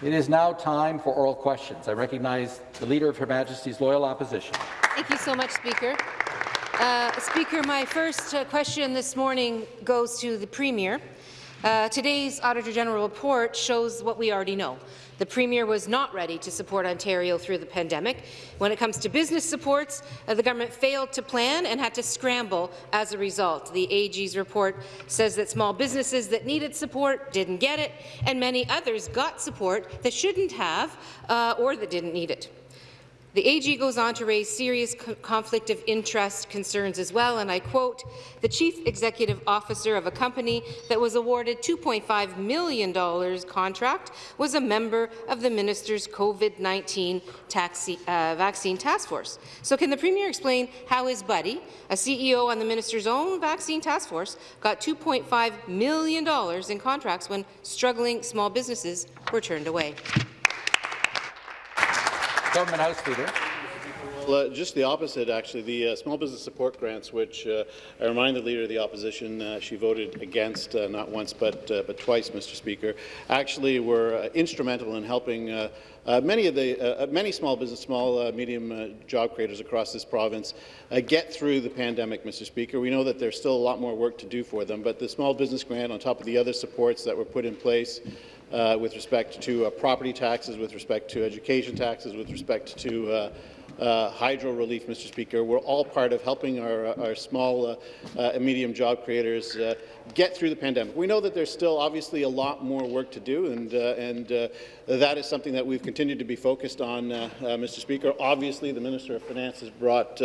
It is now time for oral questions. I recognize the Leader of Her Majesty's Loyal Opposition. Thank you so much, Speaker. Uh, Speaker, my first uh, question this morning goes to the Premier. Uh, today's Auditor General report shows what we already know. The Premier was not ready to support Ontario through the pandemic. When it comes to business supports, uh, the government failed to plan and had to scramble as a result. The AG's report says that small businesses that needed support didn't get it, and many others got support that shouldn't have uh, or that didn't need it. The AG goes on to raise serious co conflict of interest concerns as well, and I quote, the chief executive officer of a company that was awarded $2.5 million contract was a member of the minister's COVID-19 uh, vaccine task force. So can the Premier explain how his buddy, a CEO on the minister's own vaccine task force, got $2.5 million in contracts when struggling small businesses were turned away? Government House Leader. Well, uh, just the opposite, actually. The uh, small business support grants, which uh, I remind the Leader of the Opposition uh, she voted against uh, not once but, uh, but twice, Mr. Speaker, actually were instrumental in helping many of the many small business, small, medium job creators across this province get through the pandemic, Mr. Speaker. We know that there's still a lot more work to do for them, but the small business grant, on top of the other supports that were put in place, uh, with respect to uh, property taxes, with respect to education taxes, with respect to uh, uh, hydro relief, Mr. Speaker. We're all part of helping our, our small uh, uh, and medium job creators uh, get through the pandemic. We know that there's still obviously a lot more work to do, and, uh, and uh, that is something that we've continued to be focused on, Mr. Speaker. Obviously, the Minister of Finance has brought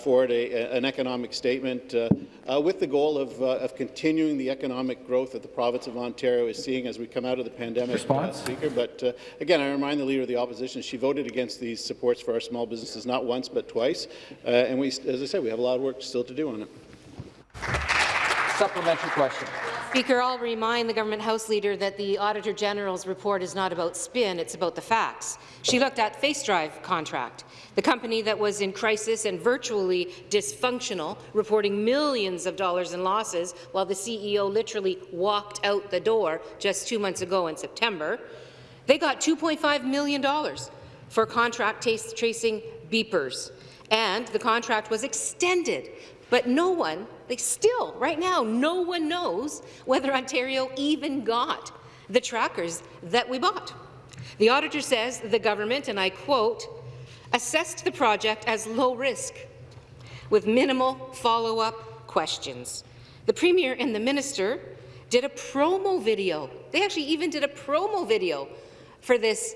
forward a, an economic statement with the goal of, of continuing the economic growth that the province of Ontario is seeing as we come out of the pandemic, Response? Speaker. But again, I remind the Leader of the Opposition she voted against these supports for our small businesses not once but twice. Uh, and we, as I said, we have a lot of work still to do on it. Supplementary question. Speaker, I'll remind the Government House Leader that the Auditor General's report is not about spin, it's about the facts. She looked at FaceDrive contract, the company that was in crisis and virtually dysfunctional, reporting millions of dollars in losses while the CEO literally walked out the door just two months ago in September. They got $2.5 million for contract tracing beepers, and the contract was extended. But no one, like still, right now, no one knows whether Ontario even got the trackers that we bought. The auditor says the government, and I quote, assessed the project as low risk, with minimal follow-up questions. The Premier and the Minister did a promo video. They actually even did a promo video for this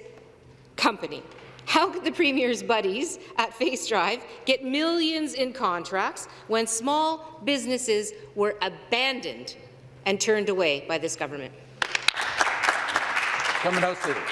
company. How could the Premier's buddies at FaceDrive get millions in contracts when small businesses were abandoned and turned away by this government? Government House Leader.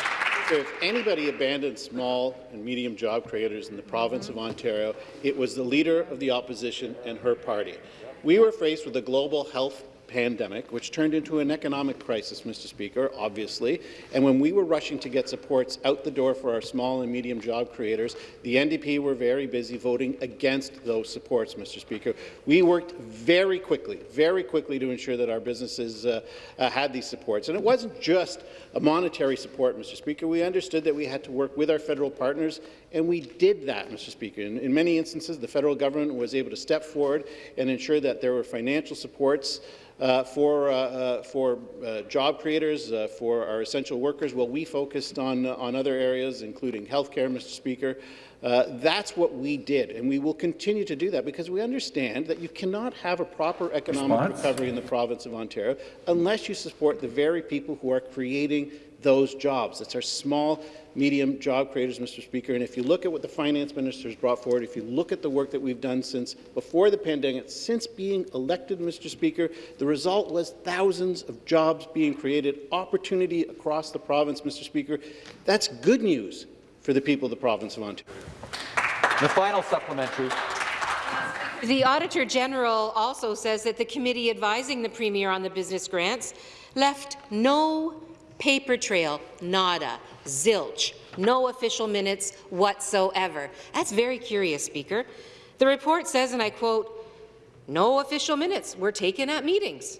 So if anybody abandoned small and medium job creators in the province of Ontario, it was the leader of the opposition and her party. We were faced with a global health pandemic, which turned into an economic crisis, Mr. Speaker, obviously. And when we were rushing to get supports out the door for our small and medium job creators, the NDP were very busy voting against those supports, Mr. Speaker. We worked very quickly, very quickly to ensure that our businesses uh, uh, had these supports. And it wasn't just a monetary support, Mr. Speaker. We understood that we had to work with our federal partners, and we did that, Mr. Speaker. In, in many instances, the federal government was able to step forward and ensure that there were financial supports uh, for, uh, uh, for uh, job creators, uh, for our essential workers. Well, we focused on, on other areas, including healthcare, Mr. Speaker. Uh, that's what we did, and we will continue to do that because we understand that you cannot have a proper economic Response? recovery in the province of Ontario unless you support the very people who are creating those jobs. It's our small medium job creators, Mr. Speaker. And if you look at what the finance minister has brought forward, if you look at the work that we've done since before the pandemic, since being elected, Mr. Speaker, the result was thousands of jobs being created, opportunity across the province, Mr. Speaker. That's good news for the people of the province of Ontario. The final supplementary. The Auditor General also says that the committee advising the Premier on the business grants left no paper trail, nada, zilch, no official minutes whatsoever. That's very curious, Speaker. The report says, and I quote, no official minutes were taken at meetings.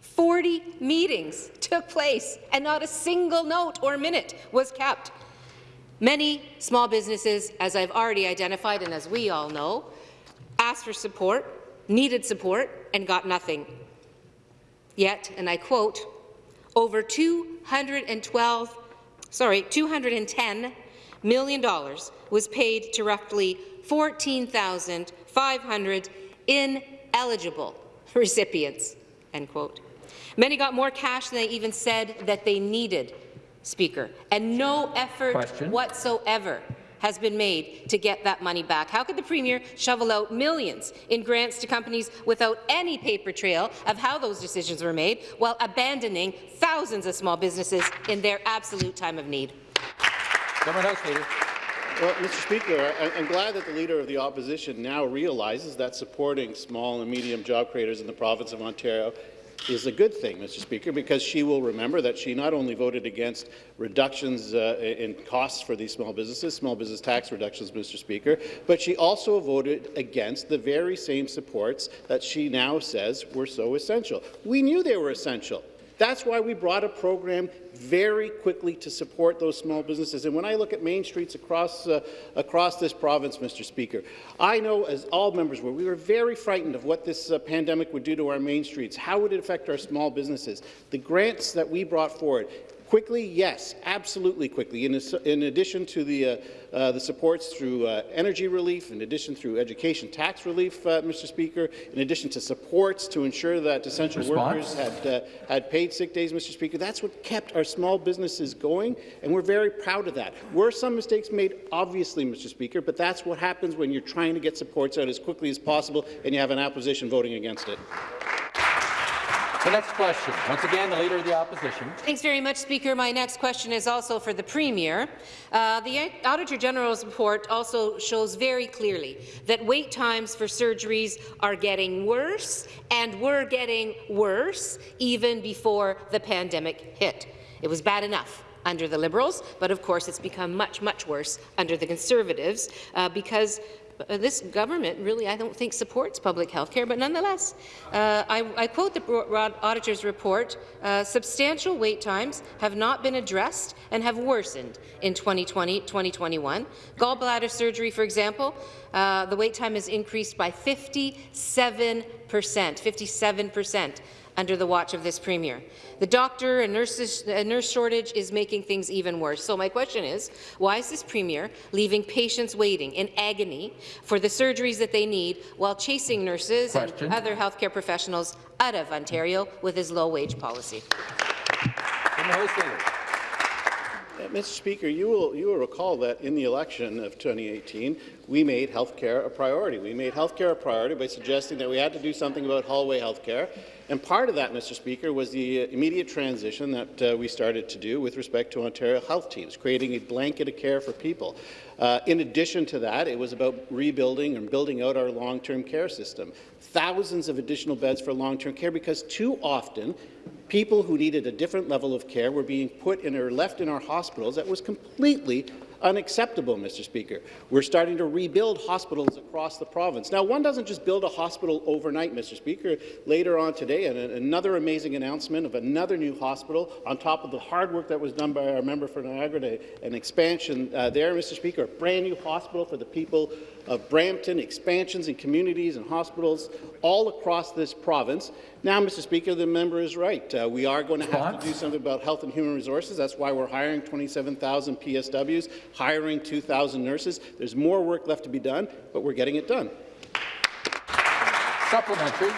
40 meetings took place, and not a single note or minute was kept. Many small businesses, as I've already identified and as we all know, asked for support, needed support, and got nothing. Yet, and I quote, over 212, sorry, 210 million dollars was paid to roughly 14,500 ineligible recipients. End quote. Many got more cash than they even said that they needed, Speaker, and no effort Question. whatsoever has been made to get that money back. How could the Premier shovel out millions in grants to companies without any paper trail of how those decisions were made, while abandoning thousands of small businesses in their absolute time of need? Government House Leader. Well, Mr. Speaker, I- I'm glad that the Leader of the Opposition now realizes that supporting small and medium job creators in the province of Ontario is a good thing, Mr. Speaker, because she will remember that she not only voted against reductions uh, in costs for these small businesses, small business tax reductions, Mr. Speaker, but she also voted against the very same supports that she now says were so essential. We knew they were essential. That's why we brought a program very quickly to support those small businesses. And when I look at main streets across, uh, across this province, Mr. Speaker, I know, as all members were, we were very frightened of what this uh, pandemic would do to our main streets. How would it affect our small businesses? The grants that we brought forward, Quickly, yes, absolutely quickly. In, in addition to the, uh, uh, the supports through uh, energy relief, in addition through education tax relief, uh, Mr. Speaker, in addition to supports to ensure that essential Response? workers had, uh, had paid sick days, Mr. Speaker, that's what kept our small businesses going, and we're very proud of that. Were some mistakes made? Obviously, Mr. Speaker, but that's what happens when you're trying to get supports out as quickly as possible and you have an opposition voting against it. The next question. Once again, the Leader of the Opposition. Thanks very much, Speaker. My next question is also for the Premier. Uh, the Auditor General's report also shows very clearly that wait times for surgeries are getting worse and were getting worse even before the pandemic hit. It was bad enough under the Liberals, but of course it's become much, much worse under the Conservatives uh, because uh, this government really, I don't think, supports public health care, but nonetheless, uh, I, I, quote the auditor's report, uh, substantial wait times have not been addressed and have worsened in 2020-2021. Gallbladder surgery, for example, uh, the wait time has increased by 57 percent, 57 percent under the watch of this Premier. The doctor and nurses, uh, nurse shortage is making things even worse. So my question is, why is this Premier leaving patients waiting in agony for the surgeries that they need while chasing nurses question. and other healthcare professionals out of Ontario with his low-wage policy? Government House Leader. Uh, Mr. Speaker, you will, you will recall that in the election of 2018, we made health care a priority. We made health care a priority by suggesting that we had to do something about hallway health care. And part of that, Mr. Speaker, was the uh, immediate transition that uh, we started to do with respect to Ontario health teams, creating a blanket of care for people. Uh, in addition to that, it was about rebuilding and building out our long-term care system. Thousands of additional beds for long-term care because too often people who needed a different level of care were being put in or left in our hospitals that was completely unacceptable, Mr. Speaker. We're starting to rebuild hospitals across the province. Now, one doesn't just build a hospital overnight, Mr. Speaker. Later on today, another amazing announcement of another new hospital on top of the hard work that was done by our member for Niagara Day, an expansion uh, there, Mr. Speaker, a brand new hospital for the people of Brampton, expansions in communities and hospitals all across this province. Now, Mr. Speaker, the member is right. Uh, we are going to have to do something about health and human resources. That's why we're hiring 27,000 PSWs, hiring 2,000 nurses. There's more work left to be done, but we're getting it done. Supplementary.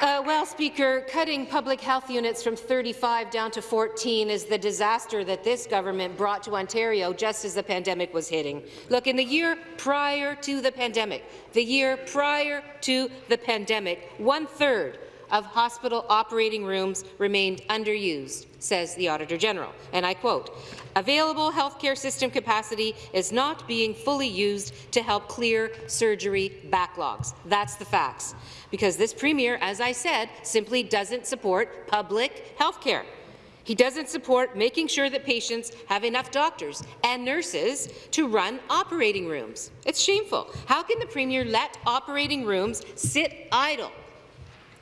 Uh, well, Speaker, cutting public health units from 35 down to 14 is the disaster that this government brought to Ontario just as the pandemic was hitting. Look, in the year prior to the pandemic, the year prior to the pandemic, one-third of hospital operating rooms remained underused, says the Auditor General. And I quote, Available healthcare system capacity is not being fully used to help clear surgery backlogs. That's the facts. Because this Premier, as I said, simply doesn't support public healthcare. He doesn't support making sure that patients have enough doctors and nurses to run operating rooms. It's shameful. How can the Premier let operating rooms sit idle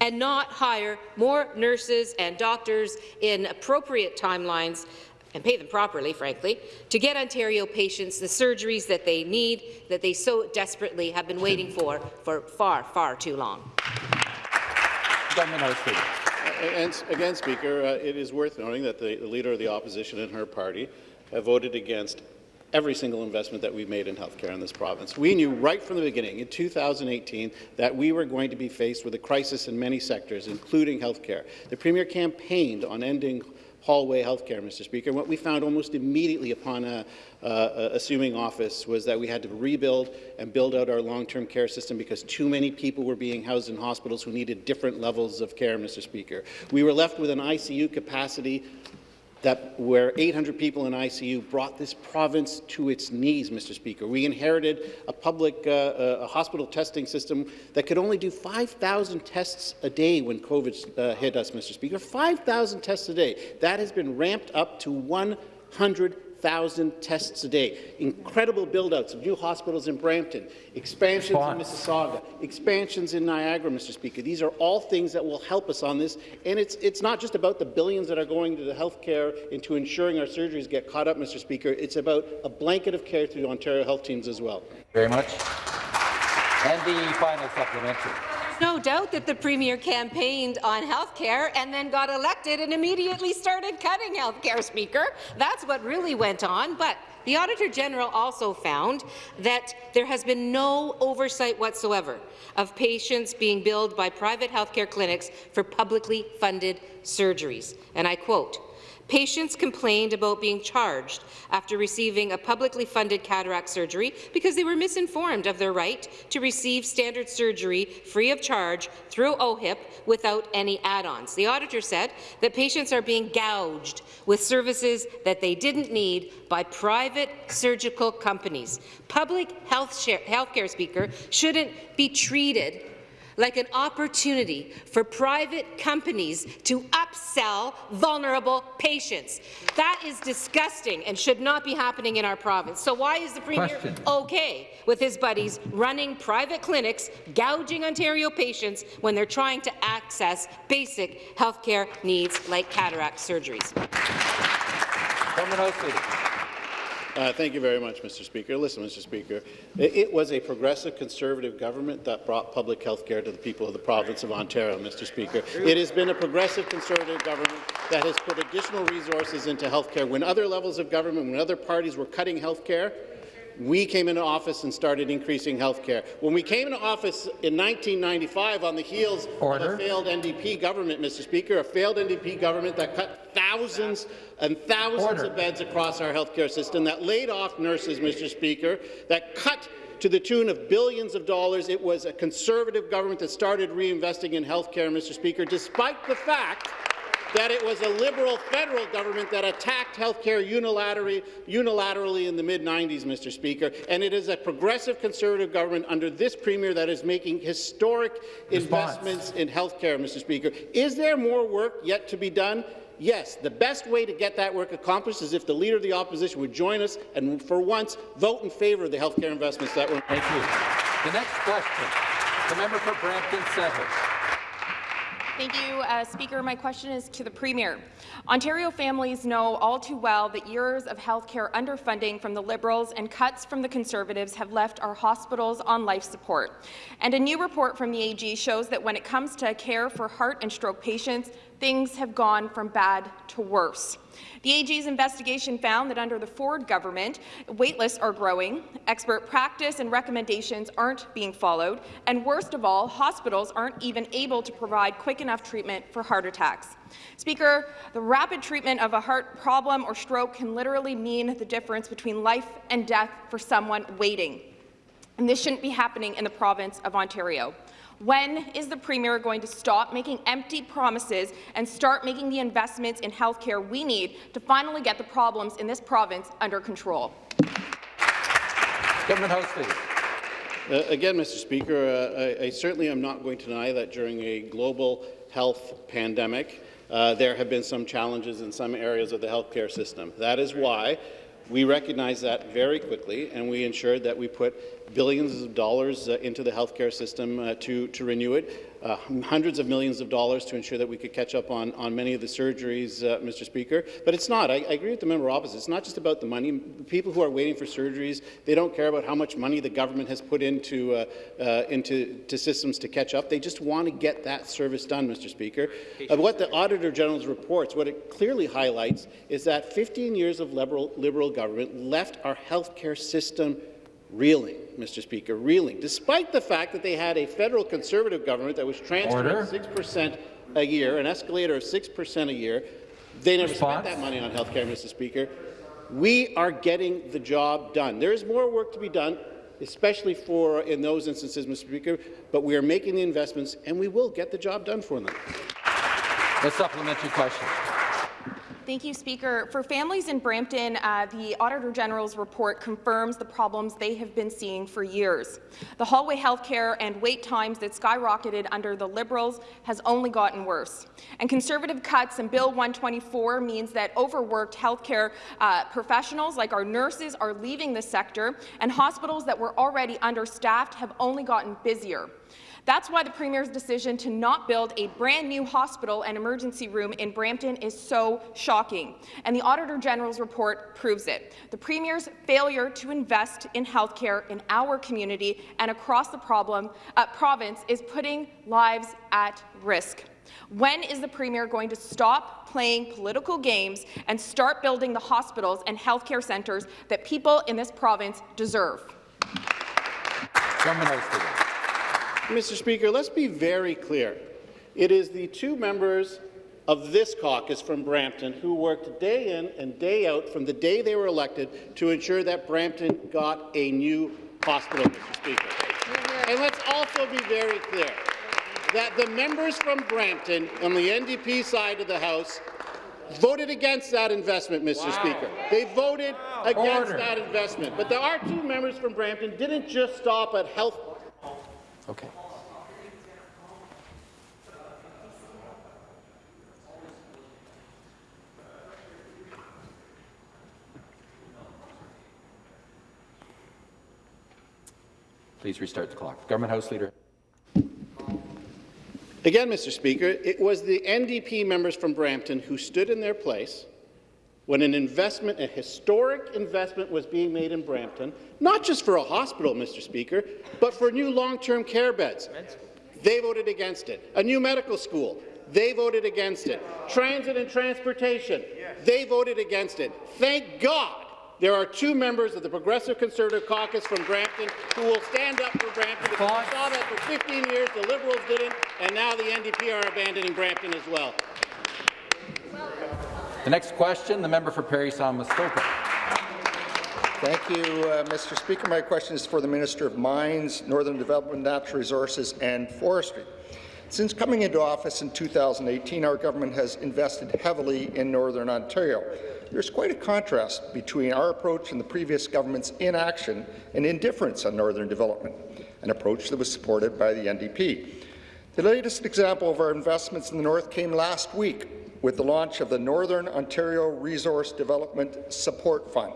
and not hire more nurses and doctors in appropriate timelines and pay them properly, frankly, to get Ontario patients the surgeries that they need, that they so desperately have been waiting for for far, far too long. Government House And again, Speaker, uh, it is worth noting that the, the Leader of the Opposition and her party have voted against every single investment that we've made in healthcare in this province. We knew right from the beginning, in 2018, that we were going to be faced with a crisis in many sectors, including healthcare. The Premier campaigned on ending hallway healthcare, Mr. Speaker. What we found almost immediately upon uh, uh, assuming office was that we had to rebuild and build out our long-term care system because too many people were being housed in hospitals who needed different levels of care, Mr. Speaker. We were left with an ICU capacity that where 800 people in ICU brought this province to its knees, Mr. Speaker. We inherited a public uh, uh, a hospital testing system that could only do 5,000 tests a day when COVID uh, hit us, Mr. Speaker. 5,000 tests a day. That has been ramped up to 100 1,000 tests a day. Incredible build-outs of new hospitals in Brampton, expansions Response. in Mississauga, expansions in Niagara, Mr. Speaker. These are all things that will help us on this. And it's, it's not just about the billions that are going to the health care into ensuring our surgeries get caught up, Mr. Speaker. It's about a blanket of care through the Ontario health teams as well. Very much. And the final supplementary no doubt that the Premier campaigned on health care and then got elected and immediately started cutting health care, Speaker. That's what really went on. But the Auditor General also found that there has been no oversight whatsoever of patients being billed by private healthcare clinics for publicly funded surgeries. And I quote, Patients complained about being charged after receiving a publicly funded cataract surgery because they were misinformed of their right to receive standard surgery free of charge through OHIP without any add-ons. The auditor said that patients are being gouged with services that they didn't need by private surgical companies. Public health, care speaker shouldn't be treated like an opportunity for private companies to upsell vulnerable patients. That is disgusting and should not be happening in our province. So why is the Premier Question. okay with his buddies running private clinics, gouging Ontario patients when they're trying to access basic health care needs like cataract surgeries? Uh, thank you very much, Mr. Speaker. Listen, Mr. Speaker, it, it, was a progressive Conservative government that brought public health care to the people of the province of Ontario, Mr. Speaker. It has been a progressive Conservative government that has put additional resources into health care. When other levels of government, when other parties were cutting health care, we came into office and started increasing health care. When we came into office in 1995 on the heels Order. of a failed NDP government, Mr. Speaker, a failed NDP government that cut thousands and thousands Order. of beds across our health care system, that laid off nurses, Mr. Speaker, that cut to the tune of billions of dollars. It was a Conservative government that started reinvesting in health care, Mr. Speaker, despite the fact that it was a Liberal federal government that attacked health care unilaterally, unilaterally in the mid-90s, Mr. Speaker, and it is a progressive Conservative government under this Premier that is making historic Response. investments in health care, Mr. Speaker. Is there more work yet to be done? Yes, the best way to get that work accomplished is if the Leader of the Opposition would join us and, for once, vote in favour of the health care investments that were— Thank you. The next question, the member for Brampton Centre. Thank you, uh, Speaker. My question is to the Premier. Ontario families know all too well that years of healthcare underfunding from the Liberals and cuts from the Conservatives have left our hospitals on life support. And a new report from the AG shows that when it comes to care for heart and stroke patients, things have gone from bad to worse. The AG's investigation found that under the Ford government, waitlists are growing, expert practice and recommendations aren't being followed, and worst of all, hospitals aren't even able to provide quick enough treatment for heart attacks. Speaker, the rapid treatment of a heart problem or stroke can literally mean the difference between life and death for someone waiting. And this shouldn't be happening in the province of Ontario. When is the Premier going to stop making empty promises and start making the investments in health care we need to finally get the problems in this province under control? Government House Leader. Uh, again, Mr. Speaker, uh, I, I, certainly am not going to deny that during a global health pandemic, uh, there have been some challenges in some areas of the healthcare system. That is why we recognized that very quickly, and we ensured that we put billions of dollars uh, into the healthcare system uh, to, to renew it. Uh, hundreds of millions of dollars to ensure that we could catch up on, on many of the surgeries, uh, Mr. Speaker. But it's not. I, I agree with the member opposite. It's not just about the money. People who are waiting for surgeries, they don't care about how much money the government has put into, uh, uh, into to systems to catch up. They just want to get that service done, Mr. Speaker. Uh, what the Auditor General's reports, what it clearly highlights is that 15 years of liberal, liberal government left our healthcare system reeling, Mr. Speaker, reeling, despite the fact that they had a federal conservative government that was transferring 6% a year, an escalator of 6% a year. They never Response? spent that money on health care, Mr. Speaker. We are getting the job done. There is more work to be done, especially for in those instances, Mr. Speaker, but we are making the investments, and we will get the job done for them. The supplementary question. Thank you, Speaker. For families in Brampton, uh, the Auditor General's report confirms the problems they have been seeing for years. The hallway health care and wait times that skyrocketed under the Liberals has only gotten worse. And Conservative cuts in Bill 124 means that overworked healthcare uh, professionals like our nurses are leaving the sector, and hospitals that were already understaffed have only gotten busier. That's why the Premier's decision to not build a brand new hospital and emergency room in Brampton is so shocking, and the Auditor General's report proves it. The Premier's failure to invest in healthcare in our community and across the problem, uh, province is putting lives at risk. When is the Premier going to stop playing political games and start building the hospitals and healthcare centres that people in this province deserve? Government House Leader. Mr. Speaker, let's be very clear. It is the two members of this caucus from Brampton who worked day in and day out from the day they were elected to ensure that Brampton got a new hospital, Mr. Speaker. And let's also be very clear that the members from Brampton on the NDP side of the House voted against that investment, Mr. Speaker. They voted against Order. that investment. But there are two members from Brampton didn't just stop at health Okay. Please restart the clock. Government House Leader. Again, Mr. Speaker, it was the NDP members from Brampton who stood in their place when an investment, a historic investment was being made in Brampton, not just for a hospital, Mr. Speaker, but for new long-term care beds. They voted against it. A new medical school. They voted against it. Transit and transportation. They voted against it. Thank God there are two members of the Progressive Conservative Caucus from Brampton who will stand up for Brampton. Because we saw that for 15 years, the Liberals didn't, and now the NDP are abandoning Brampton as well. The next question, the member for Parry Sound Muskoka. Thank you, uh, Mr. Speaker. My question is for the Minister of Mines, Northern Development, Natural Resources and Forestry. Since coming into office in 2018, our government has invested heavily in Northern Ontario. There's quite a contrast between our approach and the previous government's inaction and indifference on northern development, an approach that was supported by the NDP. The latest example of our investments in the north came last week with the launch of the Northern Ontario Resource Development Support Fund.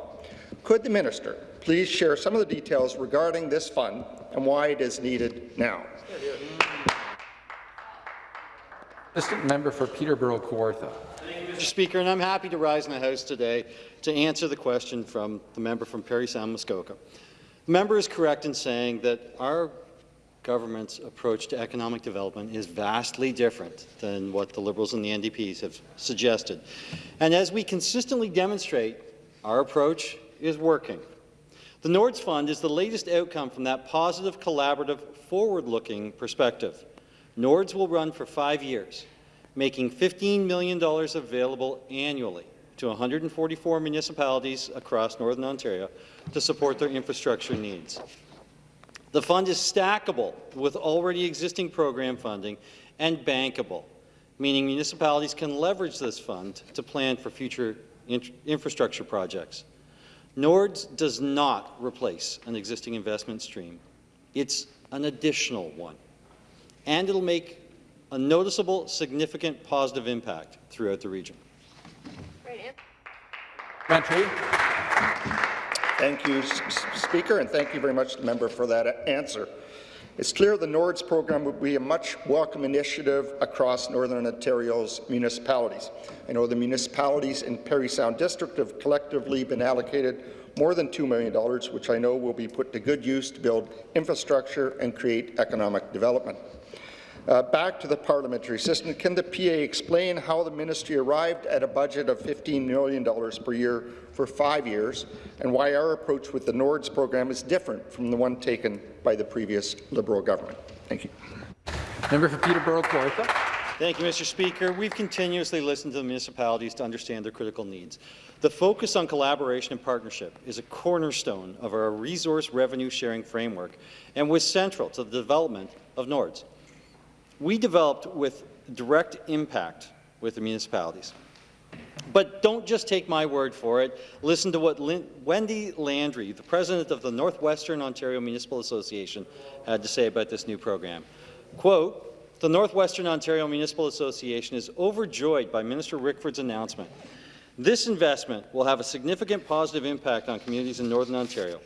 Could the minister please share some of the details regarding this fund and why it is needed now? Assistant member for Peterborough Kawartha. Mr. Speaker, and I'm happy to rise in the House today to answer the question from the member from Parry Sound Muskoka. The member is correct in saying that our government's approach to economic development is vastly different than what the Liberals and the NDPs have suggested. And as we consistently demonstrate, our approach is working. The Nords Fund is the latest outcome from that positive, collaborative, forward-looking perspective. Nords will run for five years, making $15 million available annually to 144 municipalities across Northern Ontario to support their infrastructure needs. The fund is stackable with already existing program funding and bankable, meaning municipalities can leverage this fund to plan for future in infrastructure projects. NORDS does not replace an existing investment stream. It's an additional one, and it'll make a noticeable, significant positive impact throughout the region. Supplementary. Thank you, Speaker, and thank you very much member for that answer. It's clear the NORDS program would be a much welcome initiative across Northern Ontario's municipalities. I know the municipalities in Parry Sound District have collectively been allocated more than $2 million, which I know will be put to good use to build infrastructure and create economic development. Uh, back to the parliamentary system, can the PA explain how the ministry arrived at a budget of $15 million per year for five years, and why our approach with the NORDS program is different from the one taken by the previous Liberal government? Thank you. Member for Peterborough Kawartha. Thank you, Mr. Speaker. We've continuously listened to the municipalities to understand their critical needs. The focus on collaboration and partnership is a cornerstone of our resource revenue sharing framework and was central to the development of NORDS. We developed with direct impact with the municipalities. But don't just take my word for it. Listen to what Lin Wendy Landry, the president of the Northwestern Ontario Municipal Association, had to say about this new program. Quote, the Northwestern Ontario Municipal Association is overjoyed by Minister Rickford's announcement. This investment will have a significant positive impact on communities in Northern Ontario.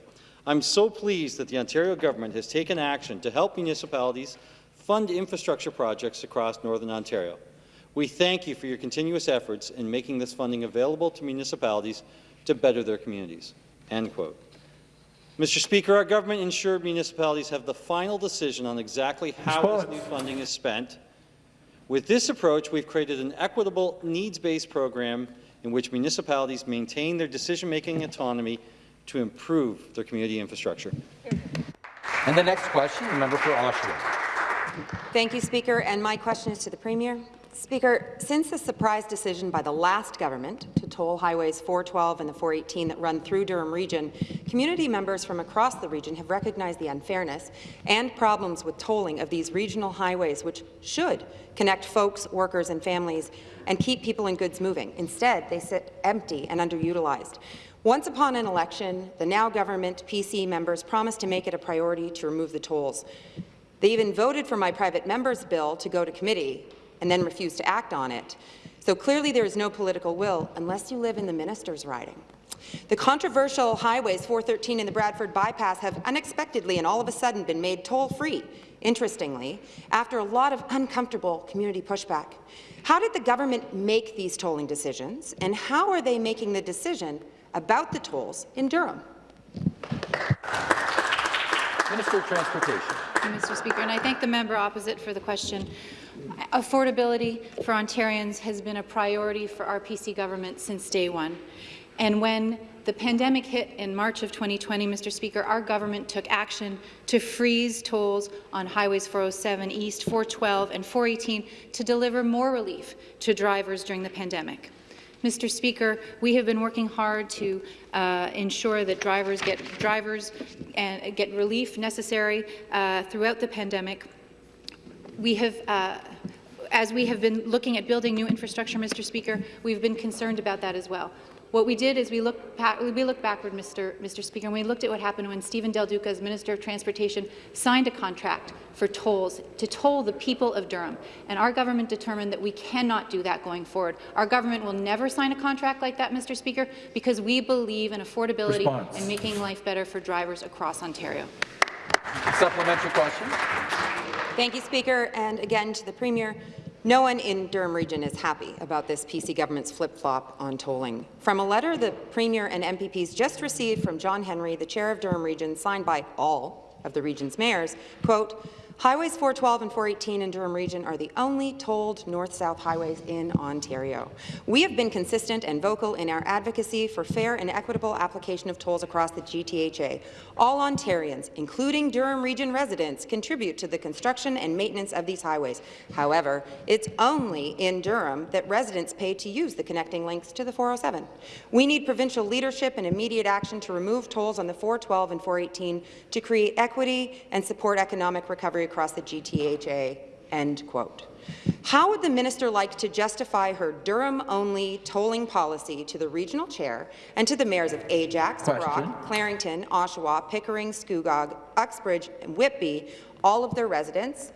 I'm so pleased that the Ontario government has taken action to help municipalities fund infrastructure projects across Northern Ontario. We thank you for your continuous efforts in making this funding available to municipalities to better their communities." End quote. Mr. Speaker, our government ensured municipalities have the final decision on exactly how Response. this new funding is spent. With this approach, we've created an equitable, needs-based program in which municipalities maintain their decision-making autonomy to improve their community infrastructure. And the next question, the member for Oshawa. Thank you, Speaker. And my question is to the Premier. Speaker, since the surprise decision by the last government to toll highways 412 and the 418 that run through Durham Region, community members from across the region have recognized the unfairness and problems with tolling of these regional highways, which should connect folks, workers and families and keep people and goods moving. Instead, they sit empty and underutilized. Once upon an election, the now government PC members promised to make it a priority to remove the tolls. They even voted for my private member's bill to go to committee and then refused to act on it. So clearly there is no political will unless you live in the minister's riding. The controversial highways 413 and the Bradford bypass have unexpectedly and all of a sudden been made toll-free, interestingly, after a lot of uncomfortable community pushback. How did the government make these tolling decisions, and how are they making the decision about the tolls in Durham? Minister of Transportation. You, Mr. Speaker, and I thank the member opposite for the question. Affordability for Ontarians has been a priority for our PC government since day one. And when the pandemic hit in March of 2020, Mr. Speaker, our government took action to freeze tolls on highways 407 East, 412 and 418 to deliver more relief to drivers during the pandemic. Mr. Speaker, we have been working hard to uh, ensure that drivers get drivers and get relief necessary uh, throughout the pandemic. We have uh, as we have been looking at building new infrastructure, Mr. Speaker, we've been concerned about that as well. What we did is we looked, we looked backward, Mr. Mr. Speaker, and we looked at what happened when Stephen Del Duca, as Minister of Transportation, signed a contract for tolls to toll the people of Durham. And our government determined that we cannot do that going forward. Our government will never sign a contract like that, Mr. Speaker, because we believe in affordability Response. and making life better for drivers across Ontario. Supplementary question. Thank you, Speaker. And again to the Premier, no one in Durham Region is happy about this PC government's flip-flop on tolling. From a letter the Premier and MPPs just received from John Henry, the Chair of Durham Region, signed by all of the region's mayors, quote, Highways 412 and 418 in Durham Region are the only tolled north-south highways in Ontario. We have been consistent and vocal in our advocacy for fair and equitable application of tolls across the GTHA. All Ontarians, including Durham Region residents, contribute to the construction and maintenance of these highways. However, it's only in Durham that residents pay to use the connecting links to the 407. We need provincial leadership and immediate action to remove tolls on the 412 and 418 to create equity and support economic recovery across the GTHA." End quote. How would the minister like to justify her Durham-only tolling policy to the regional chair and to the mayors of Ajax, Question. Brock, Clarington, Oshawa, Pickering, Scugog, Uxbridge, and Whitby, all of their residents,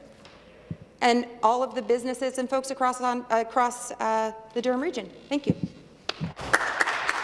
and all of the businesses and folks across, on, across uh, the Durham region? Thank you.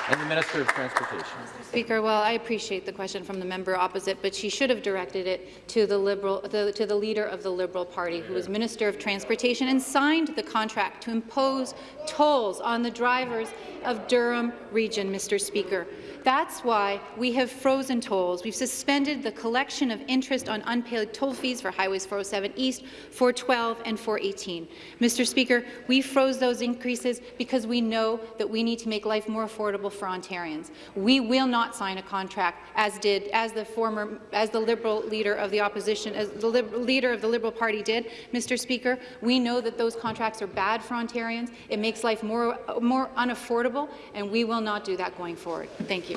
And the Minister of Transportation. Speaker, well, I appreciate the question from the member opposite, but she should have directed it to the Liberal, the, to the leader of the Liberal Party, who was Minister of Transportation and signed the contract to impose tolls on the drivers of Durham Region, Mr. Speaker. That's why we have frozen tolls. We've suspended the collection of interest on unpaid toll fees for Highways 407 East, 412 and 418. Mr. Speaker, we froze those increases because we know that we need to make life more affordable for Ontarians. We will not sign a contract as did as the former as the Liberal leader of the opposition as the leader of the Liberal Party did. Mr. Speaker, we know that those contracts are bad for Ontarians. It makes life more more unaffordable, and we will not do that going forward. Thank you.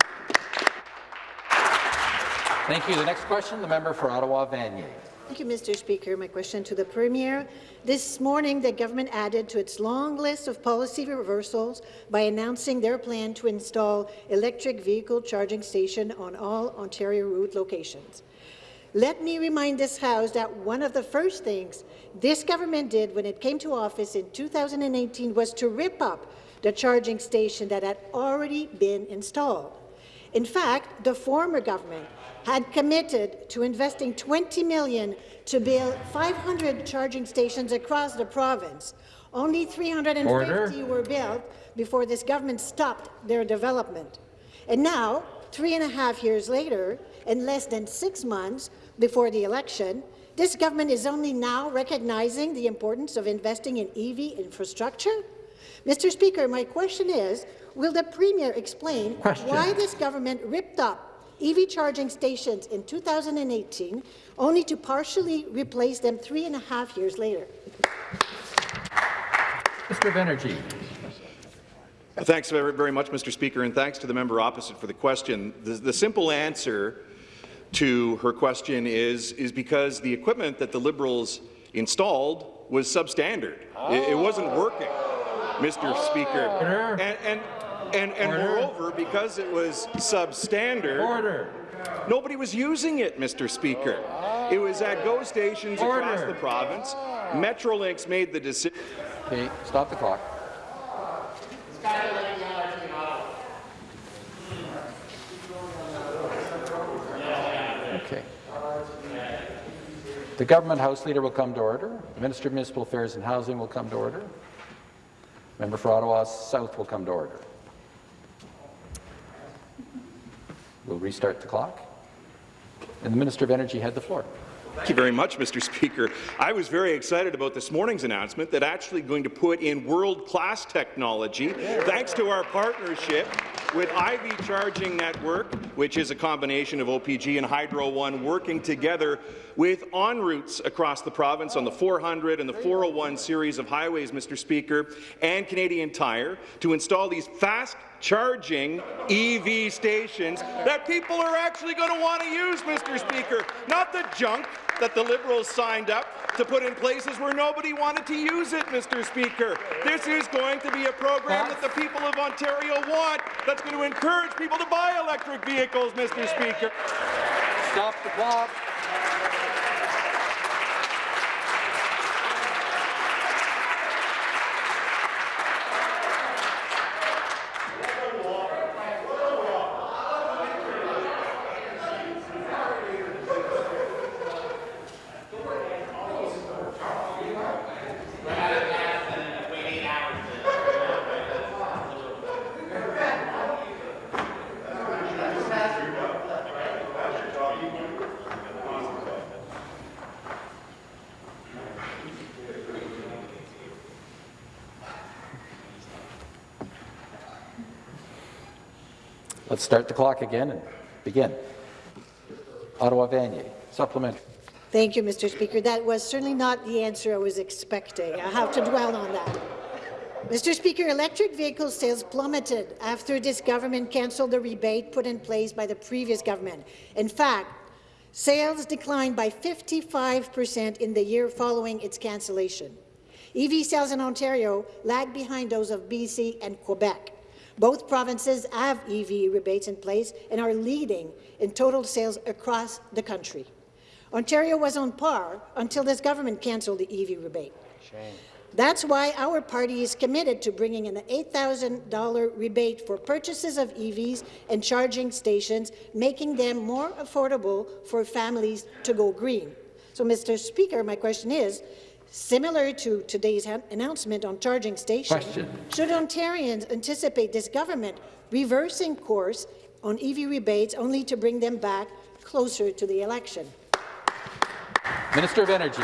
Thank you. The next question, the member for Ottawa Vanier. Thank you, Mr. Speaker. My question to the Premier. This morning, the government added to its long list of policy reversals by announcing their plan to install electric vehicle charging station on all Ontario route locations. Let me remind this House that one of the first things this government did when it came to office in 2018 was to rip up the charging station that had already been installed. In fact, the former government had committed to investing 20 million to build 500 charging stations across the province. Only 350 Order. were built before this government stopped their development. And now, three and a half years later, and less than six months before the election, this government is only now recognizing the importance of investing in EV infrastructure? Mr. Speaker, my question is, will the Premier explain question. why this government ripped up EV charging stations in 2018, only to partially replace them three and a half years later. Minister of Energy. Thanks very much, Mr. Speaker, and thanks to the member opposite for the question. The, the simple answer to her question is, is because the equipment that the Liberals installed was substandard. Oh. It, it, wasn't working, Mr. Speaker. And, and, and, and moreover, because it was substandard, Order. nobody was using it, Mr. Speaker. It was at GO stations Order. across the province. Metrolinx made the decision. Okay, stop the clock. Okay. The government House Leader will come to order. The Minister of Municipal Affairs and Housing will come to order. Member for Ottawa South will come to order. We'll restart the clock. And the Minister of Energy had the floor. Thank you very much, Mr. Speaker. I was very excited about this morning's announcement that actually going to put in world-class technology, thanks to our partnership with Ivy Charging Network, which is a combination of OPG and Hydro One working together with ONroutes across the province on the 400 and the 401 series of highways, Mr. Speaker, and Canadian Tire to install these fast charging EV stations that people are actually going to want to use, Mr. Speaker, not the junk that the Liberals signed up to put in places where nobody wanted to use it, Mr. Speaker. This is going to be a program that the people of Ontario want that's going to encourage people to buy electric vehicles, Mr. Speaker. Stop the clock. Let's start the clock again and begin. Ottawa Vanier, supplementary. Thank you, Mr. Speaker. That was certainly not the answer I was expecting. I have to dwell on that. Mr. Speaker, electric vehicle sales plummeted after this government cancelled the rebate put in place by the previous government. In fact, sales declined by 55 per cent in the year following its cancellation. EV sales in Ontario lag behind those of BC and Quebec. Both provinces have EV rebates in place and are leading in total sales across the country. Ontario was on par until this government cancelled the EV rebate. Shame. That's why our party is committed to bringing in an $8,000 rebate for purchases of EVs and charging stations, making them more affordable for families to go green. So, Mr. Speaker, my question is, similar to today's announcement on charging stations, Question. should Ontarians anticipate this government reversing course on EV rebates only to bring them back closer to the election? Minister of Energy.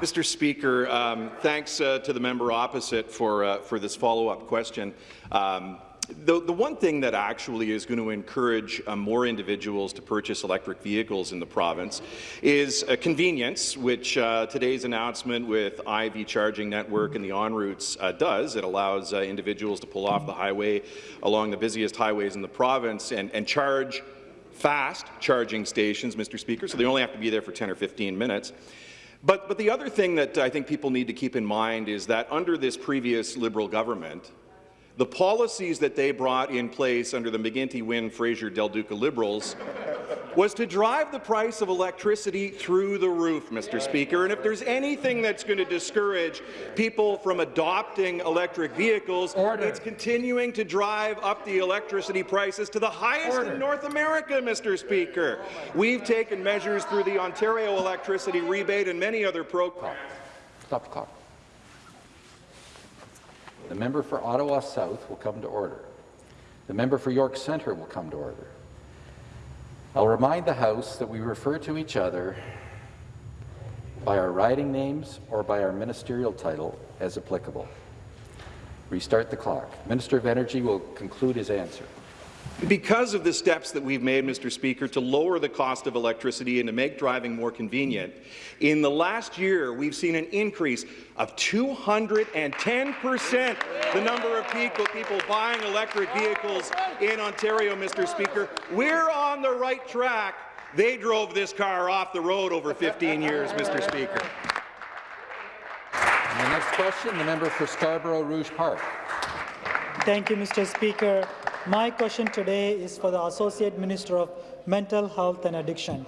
Mr. Speaker, um, thanks uh, to the member opposite for, uh, for this follow-up question. Um, the, the, one thing that actually is going to encourage uh, more individuals to purchase electric vehicles in the province is uh, convenience, which uh, today's announcement with Ivy charging network and the ONroutes uh, does. It allows uh, individuals to pull off the highway along the busiest highways in the province and, and charge fast charging stations, Mr. Speaker, so they only have to be there for 10 or 15 minutes. But, but the other thing that I think people need to keep in mind is that under this previous Liberal government, the policies that they brought in place under the McGuinty, Wynne, Fraser, Del Duca Liberals was to drive the price of electricity through the roof, Mr. Speaker. And if there's anything that's going to discourage people from adopting electric vehicles, Order. it's continuing to drive up the electricity prices to the highest Order. in North America, Mr. Speaker. We've taken measures through the Ontario electricity rebate and many other programs. Stop the clock. The member for Ottawa South will come to order. The member for York Centre will come to order. I'll remind the House that we refer to each other by our riding names or by our ministerial title as applicable. Restart the clock. Minister of Energy will conclude his answer. Because of the steps that we've made, Mr. Speaker, to lower the cost of electricity and to make driving more convenient, in the last year we've seen an increase of 210 percent the number of people, people buying electric vehicles in Ontario, Mr. Speaker. We're on the right track. They drove this car off the road over 15 years, Mr. Speaker. And the next question, the member for Scarborough Rouge Park. Thank you, Mr. Speaker. My question today is for the Associate Minister of Mental Health and Addiction.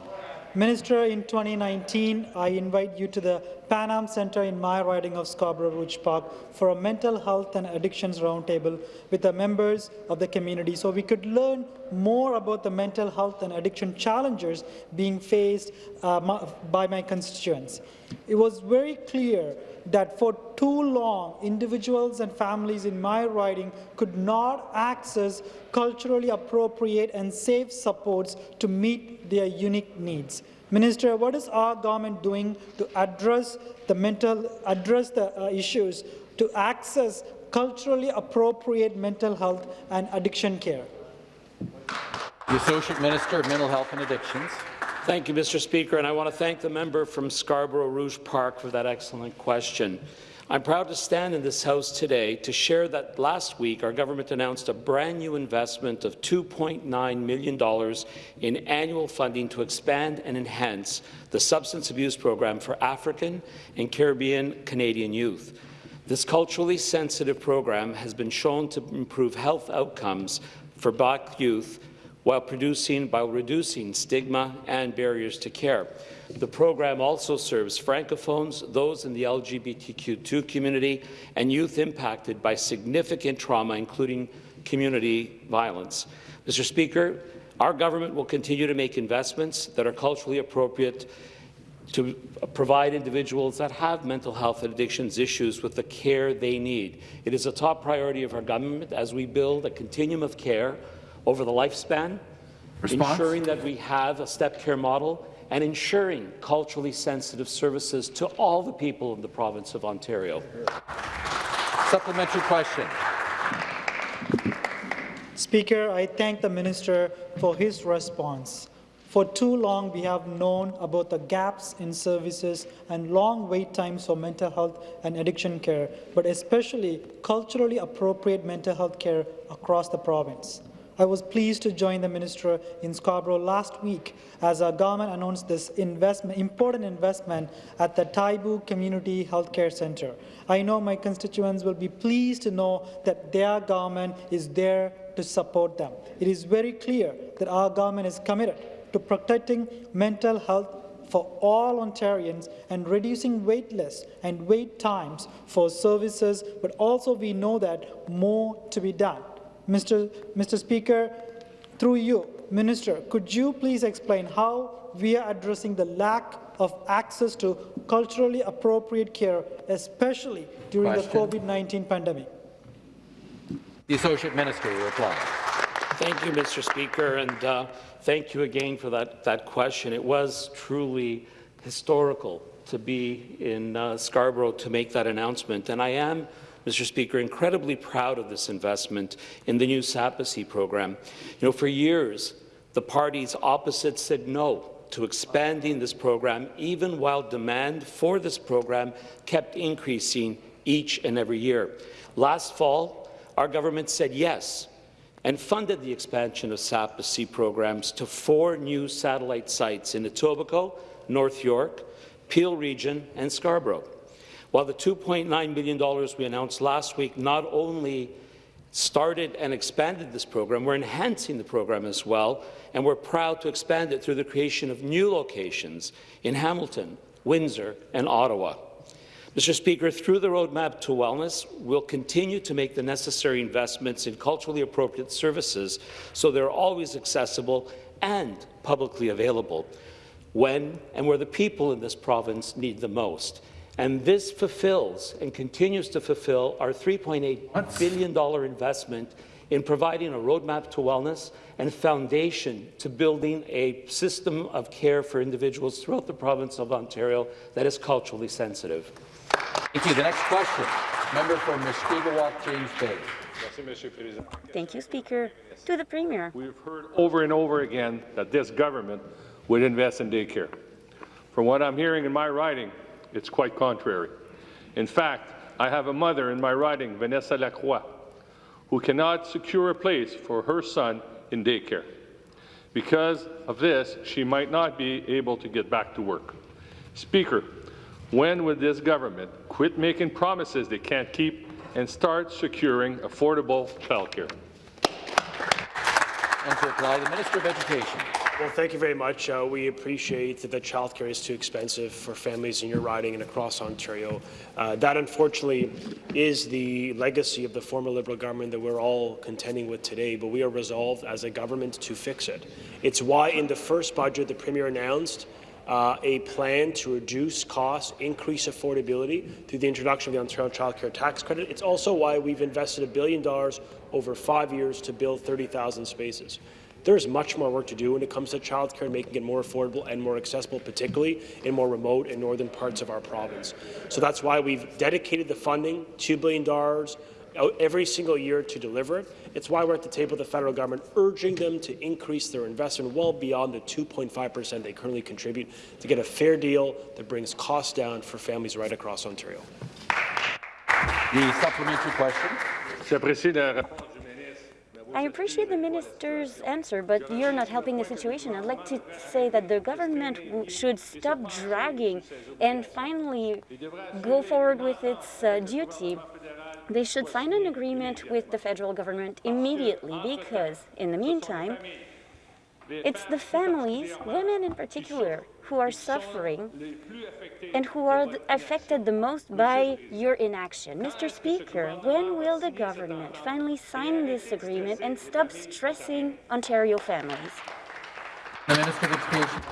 Minister, in 2019, I invite you to the Pan Am Centre in my riding of Scarborough Rouge Park for a mental health and addictions roundtable with the members of the community so we could learn more about the mental health and addiction challenges being faced uh, by my constituents. It was very clear that for too long, individuals and families in my riding could not access culturally appropriate and safe supports to meet their unique needs. Minister, what is our government doing to address the mental, address the uh, issues to access culturally appropriate mental health and addiction care? The Associate Minister of Mental Health and Addictions. Thank you, Mr. Speaker, and I want to thank the member from Scarborough Rouge Park for that excellent question. I'm proud to stand in this House today to share that last week our government announced a brand new investment of $2.9 million in annual funding to expand and enhance the substance abuse program for African and Caribbean Canadian youth. This culturally sensitive program has been shown to improve health outcomes for Black youth while, producing, while reducing stigma and barriers to care. The program also serves Francophones, those in the LGBTQ2 community, and youth impacted by significant trauma, including community violence. Mr. Speaker, our government will continue to make investments that are culturally appropriate to provide individuals that have mental health and addictions issues with the care they need. It is a top priority of our government as we build a continuum of care over the lifespan, Response? ensuring that we have a step care model and ensuring culturally sensitive services to all the people in the province of Ontario. Supplementary question. Speaker, I thank the minister for his response. For too long, we have known about the gaps in services and long wait times for mental health and addiction care, but especially culturally appropriate mental health care across the province. I was pleased to join the minister in Scarborough last week as our government announced this investment, important investment at the Taibu Community Healthcare Centre. I know my constituents will be pleased to know that their government is there to support them. It is very clear that our government is committed to protecting mental health for all Ontarians and reducing wait lists and wait times for services, but also we know that more to be done. Mr. Mr. Speaker, through you, Minister, could you please explain how we are addressing the lack of access to culturally appropriate care, especially during Question. the COVID-19 pandemic? The Associate Minister will reply. Thank you, Mr. Speaker, and uh, thank you again for that, that question. It was truly historical to be in uh, Scarborough to make that announcement, and I am, Mr. Speaker, incredibly proud of this investment in the new SAPACCY program. You know, for years, the parties opposite said no to expanding this program, even while demand for this program kept increasing each and every year. Last fall, our government said yes and funded the expansion of SAPACCY programs to four new satellite sites in Etobicoke, North York, Peel Region, and Scarborough. While the $2.9 million we announced last week not only started and expanded this program, we're enhancing the program as well, and we're proud to expand it through the creation of new locations in Hamilton, Windsor, and Ottawa. Mr. Speaker, through the Roadmap to Wellness, we'll continue to make the necessary investments in culturally appropriate services so they're always accessible and publicly available when and where the people in this province need the most. And this fulfills and continues to fulfill our $3.8 billion investment in providing a roadmap to wellness and foundation to building a system of care for individuals throughout the province of Ontario that is culturally sensitive. Thank you. The next question, member for Mushkegowuk, James Bay. Thank you, Speaker. To the Premier. We've heard over and over again that this government would invest in daycare. From what I'm hearing in my riding, it's quite contrary. In fact, I have a mother in my riding, Vanessa Lacroix, who cannot secure a place for her son in daycare. Because of this, she might not be able to get back to work. Speaker, when would this government quit making promises they can't keep and start securing affordable childcare? And to reply, the Minister of Education. Well, thank you very much. Uh, we appreciate that childcare is too expensive for families in your riding and across Ontario. Uh, that, unfortunately, is the legacy of the former Liberal government that we're all contending with today, but we are resolved as a government to fix it. It's why in the first budget the Premier announced uh, a plan to reduce costs, increase affordability through the introduction of the Ontario Child Care Tax Credit. It's also why we've invested a billion dollars over five years to build 30,000 spaces. There's much more work to do when it comes to childcare and making it more affordable and more accessible, particularly in more remote and northern parts of our province. So that's why we've dedicated the funding, $2 billion uh, every single year to deliver it. It's why we're at the table with the federal government, urging them to increase their investment well beyond the 2.5 per cent they currently contribute to get a fair deal that brings costs down for families right across Ontario. The supplementary question. I appreciate the minister's answer, but you're not helping the situation. I'd like to say that the government should stop dragging and finally go forward with its uh, duty. They should sign an agreement with the federal government immediately because, in the meantime, it's the families, women in particular, who are suffering and who are affected the most by your inaction. Mr. Speaker, when will the government finally sign this agreement and stop stressing Ontario families? The Minister of Education.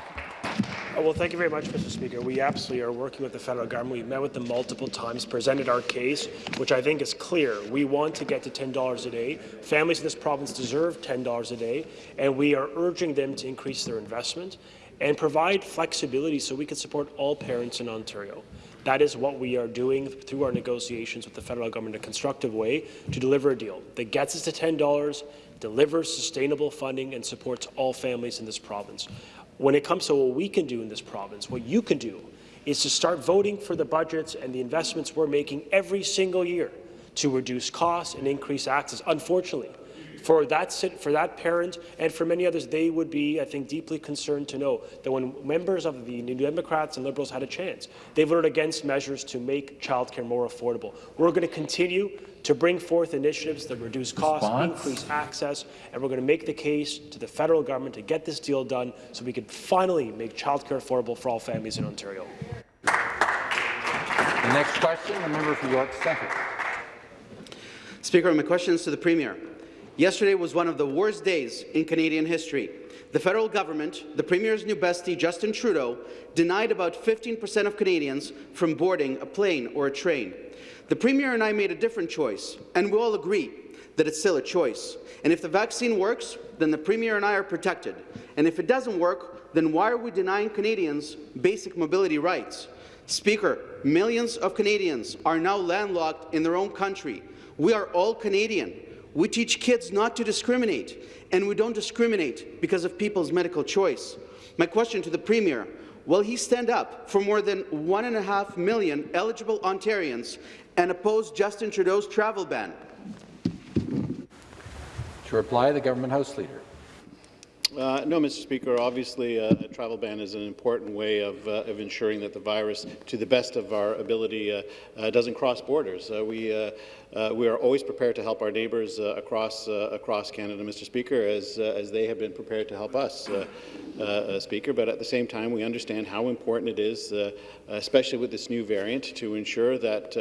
Uh, well, thank you very much, Mr. Speaker. We absolutely are working with the federal government. We've met with them multiple times, presented our case, which I think is clear. We want to get to $10 a day. Families in this province deserve $10 a day, and we are urging them to increase their investment and provide flexibility so we can support all parents in Ontario. That is what we are doing through our negotiations with the federal government in a constructive way to deliver a deal that gets us to $10, delivers sustainable funding, and supports all families in this province. When it comes to what we can do in this province, what you can do is to start voting for the budgets and the investments we're making every single year to reduce costs and increase access. Unfortunately, For that, for that parent and for many others, they would be, I think, deeply concerned to know that when members of the New Democrats and Liberals had a chance, they voted against measures to make childcare more affordable. We're going to continue to bring forth initiatives that reduce costs, Response? increase access, and we're going to make the case to the federal government to get this deal done so we can finally make childcare affordable for all families in Ontario. The next question, the member for York Centre. Speaker, my question is to the Premier. Yesterday was one of the worst days in Canadian history. The federal government, the Premier's new bestie, Justin Trudeau, denied about 15 per cent of Canadians from boarding a plane or a train. The Premier and I made a different choice, and we all agree that it's still a choice. And if the vaccine works, then the Premier and I are protected. And if it doesn't work, then why are we denying Canadians basic mobility rights? Speaker, millions of Canadians are now landlocked in their own country. We are all Canadian. We teach kids not to discriminate, and we don't discriminate because of people's medical choice. My question to the Premier, will he stand up for more than one and a half million eligible Ontarians and oppose Justin Trudeau's travel ban? To reply, the Government House Leader. Uh, no, Mr. Speaker. Obviously, uh, a travel ban is an important way of, uh, of ensuring that the virus, to the best of our ability, uh, uh, doesn't cross borders. Uh, we, we are always prepared to help our neighbours across, across Canada, Mr. Speaker, as, as they have been prepared to help us, Speaker. But at the same time, we understand how important it is, especially with this new variant, to ensure that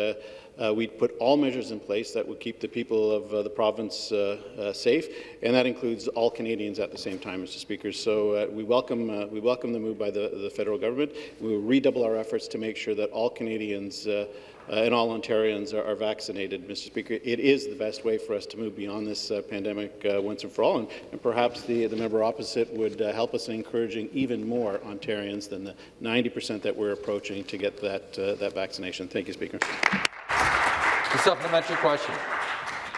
uh, uh, we put all measures in place that would keep the people of uh, the province uh, uh, safe, and that includes all Canadians at the same time, Mr. Speaker. So uh, we welcome uh, we welcome the move by the, the federal government. We will redouble our efforts to make sure that all Canadians. And all Ontarians are, are, vaccinated, Mr. Speaker. It is the best way for us to move beyond this pandemic once and for all, and, and, perhaps the, the member opposite would help us in encouraging even more Ontarians than the 90 percent that we're approaching to get that, that vaccination. Thank you, Speaker. The supplementary question.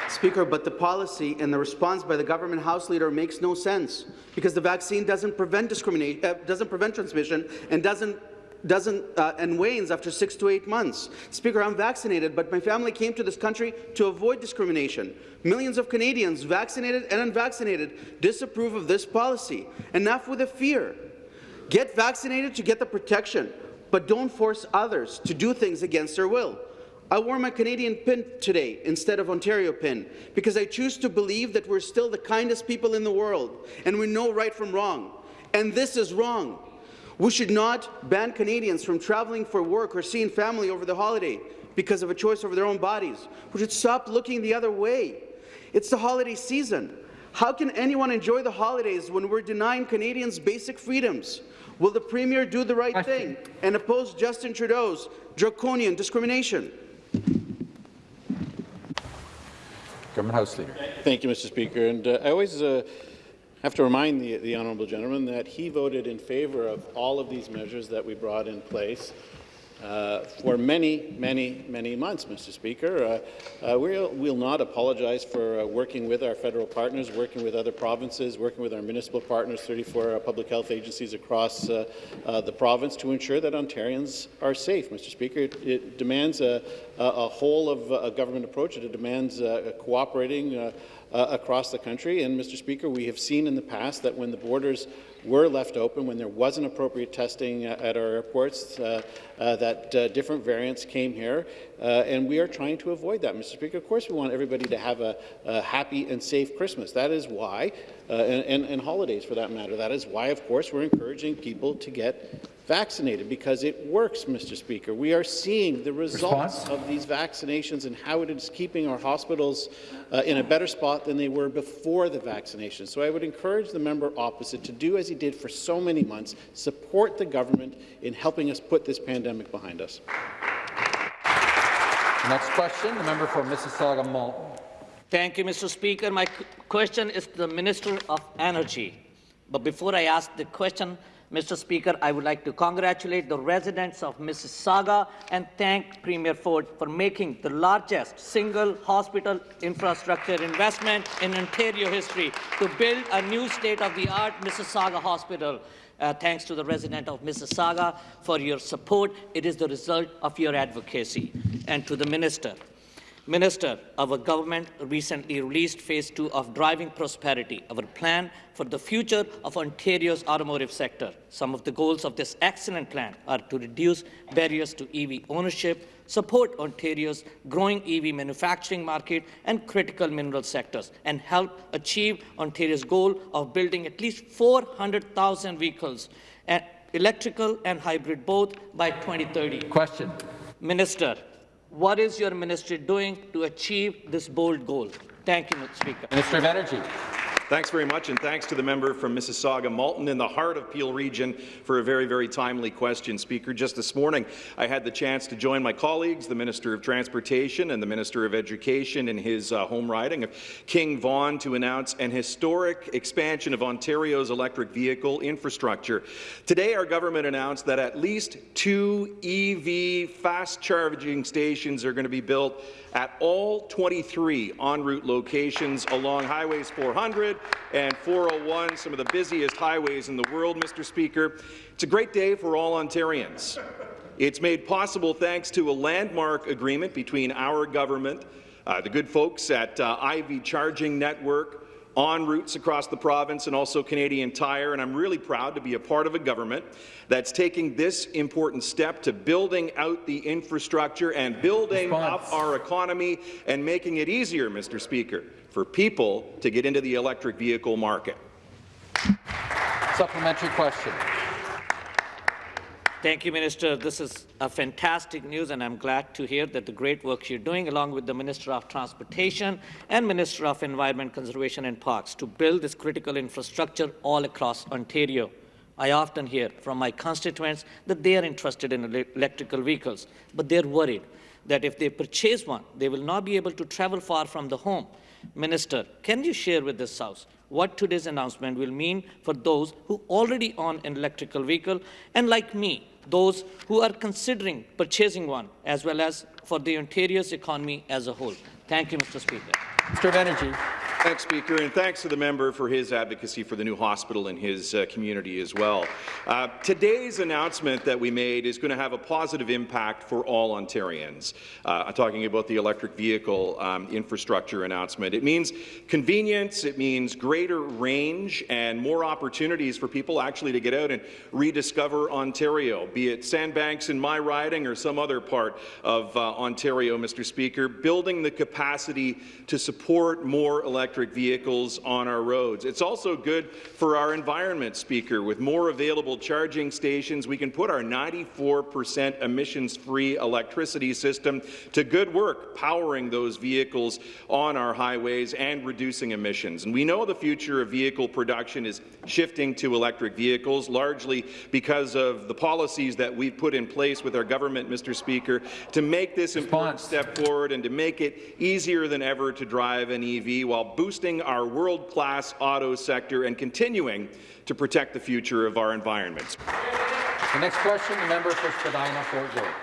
Speaker, but the policy and the response by the government House Leader makes no sense because the vaccine doesn't prevent discrimination, uh, doesn't prevent transmission, and doesn't doesn't uh, and wanes after six to eight months. Speaker, I'm vaccinated, but my family came to this country to avoid discrimination. Millions of Canadians, vaccinated and unvaccinated, disapprove of this policy. Enough with the fear. Get vaccinated to get the protection, but don't force others to do things against their will. I wore my Canadian pin today instead of Ontario pin because I choose to believe that we're still the kindest people in the world and we know right from wrong. And this is wrong. We should not ban Canadians from travelling for work or seeing family over the holiday because of a choice over their own bodies. We should stop looking the other way. It's the holiday season. How can anyone enjoy the holidays when we're denying Canadians basic freedoms? Will the Premier do the right thing and oppose Justin Trudeau's draconian discrimination? House Leader. Thank you, Mr. Speaker. And uh, I always uh, have to remind the, the honourable gentleman that he voted in favour of all of these measures that we brought in place uh, for many, many, many months, Mr. Speaker. Uh, uh, we'll, we'll, not apologize for uh, working with our federal partners, working with other provinces, working with our municipal partners, 34 public health agencies across uh, uh, the province to ensure that Ontarians are safe, Mr. Speaker. It, it demands a, a, whole of a government approach. It demands cooperating uh, across the country. And, Mr. Speaker, we have seen in the past that when the borders were left open, when there wasn't appropriate testing at our airports, uh, uh, that uh, different variants came here, and we are trying to avoid that, Mr. Speaker. Of course, we want everybody to have a, a happy and safe Christmas. That is why, and, and, and holidays for that matter, that is why, of course, we're encouraging people to get vaccinated because it works, Mr. Speaker. We are seeing the results Response? of these vaccinations and how it is keeping our hospitals uh, in a better spot than they were before the vaccination. So I would encourage the member opposite to do as he did for so many months, support the government in helping us put this pandemic behind us. Next question, the member for Mississauga Malton. Thank you, Mr. Speaker. My question is to the Minister of Energy. But before I ask the question, Mr. Speaker, I would like to congratulate the residents of Mississauga and thank Premier Ford for making the largest single hospital infrastructure investment in Ontario history to build a new state-of-the-art Mississauga hospital. Uh, thanks to the resident of Mississauga for your support. It is the result of your advocacy. And to the Minister, Minister, our government recently released Phase 2 of Driving Prosperity, our plan for the future of Ontario's automotive sector. Some of the goals of this excellent plan are to reduce barriers to EV ownership, support Ontario's growing EV manufacturing market and critical mineral sectors, and help achieve Ontario's goal of building at least 400,000 vehicles, eh, electrical and hybrid both, by 2030. Question. Minister, what is your ministry doing to achieve this bold goal? Thank you, Mr. Speaker. Minister of Energy. Thanks very much, and thanks to the member from Mississauga Malton in the heart of Peel Region for a very, very timely question, Speaker. Just this morning, I had the chance to join my colleagues, the Minister of Transportation and the Minister of Education, in his uh, home riding of King Vaughan to announce an historic expansion of Ontario's electric vehicle infrastructure. Today, our government announced that at least two EV fast charging stations are going to be built at all 23 ONroute locations along Highways 400 and 401, some of the busiest highways in the world, Mr. Speaker. It's a great day for all Ontarians. It's made possible thanks to a landmark agreement between our government, uh, the good folks at uh, Ivy Charging Network, ONroutes across the province and also Canadian Tire, and I'm really proud to be a part of a government that's taking this important step to building out the infrastructure and building Response. up our economy and making it easier, Mr. Speaker, for people to get into the electric vehicle market. Supplementary question. Thank you, Minister. This is a fantastic news, and I'm glad to hear that the great work you're doing, along with the Minister of Transportation and Minister of Environment, Conservation and Parks, to build this critical infrastructure all across Ontario. I often hear from my constituents that they are interested in electrical vehicles, but they're worried that if they purchase one, they will not be able to travel far from the home. Minister, can you share with this House what today's announcement will mean for those who already own an electrical vehicle and, like me, those who are considering purchasing one, as well as for the Ontario's economy as a whole. Thank you, Mr. Speaker. Mr. of Energy. Thanks, Speaker, and thanks to the member for his advocacy for the new hospital in his uh, community as well. Uh, today's announcement that we made is going to have a positive impact for all Ontarians. Uh, I'm talking about the electric vehicle um, infrastructure announcement. It means convenience, it means greater range, and more opportunities for people actually to get out and rediscover Ontario, be it Sandbanks in my riding or some other part of uh, Ontario, Mr. Speaker, building the capacity to support more electric vehicles on our roads. It's also good for our environment, Speaker. With more available charging stations, we can put our 94% emissions-free electricity system to good work, powering those vehicles on our highways and reducing emissions. And we know the future of vehicle production is shifting to electric vehicles, largely because of the policies that we've put in place with our government, Mr. Speaker, to make this important step forward and to make it easier than ever to drive an EV while boosting boosting our world-class auto sector and continuing to protect the future of our environments. The next question, the member for Spadina Fort York.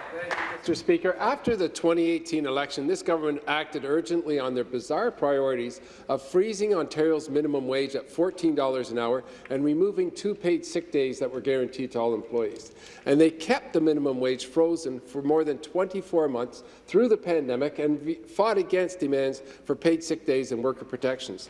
Mr. Speaker, after the 2018 election, this government acted urgently on their bizarre priorities of freezing Ontario's minimum wage at $14 an hour and removing two paid sick days that were guaranteed to all employees. And they kept the minimum wage frozen for more than 24 months through the pandemic and fought against demands for paid sick days and worker protections.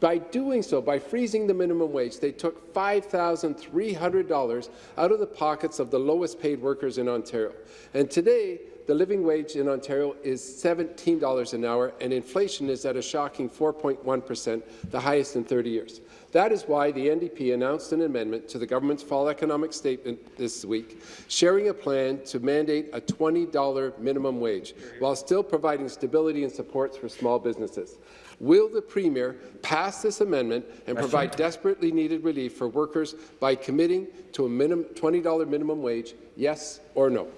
By doing so, by freezing the minimum wage, they took $5,300 out of the pockets of the lowest paid workers in Ontario. And today, the living wage in Ontario is $17 an hour, and inflation is at a shocking 4.1 per cent, the highest in 30 years. That is why the NDP announced an amendment to the government's fall economic statement this week, sharing a plan to mandate a $20 minimum wage, while still providing stability and supports for small businesses. Will the Premier pass this amendment and provide desperately needed relief for workers by committing to a minimum $20 minimum wage, yes or no?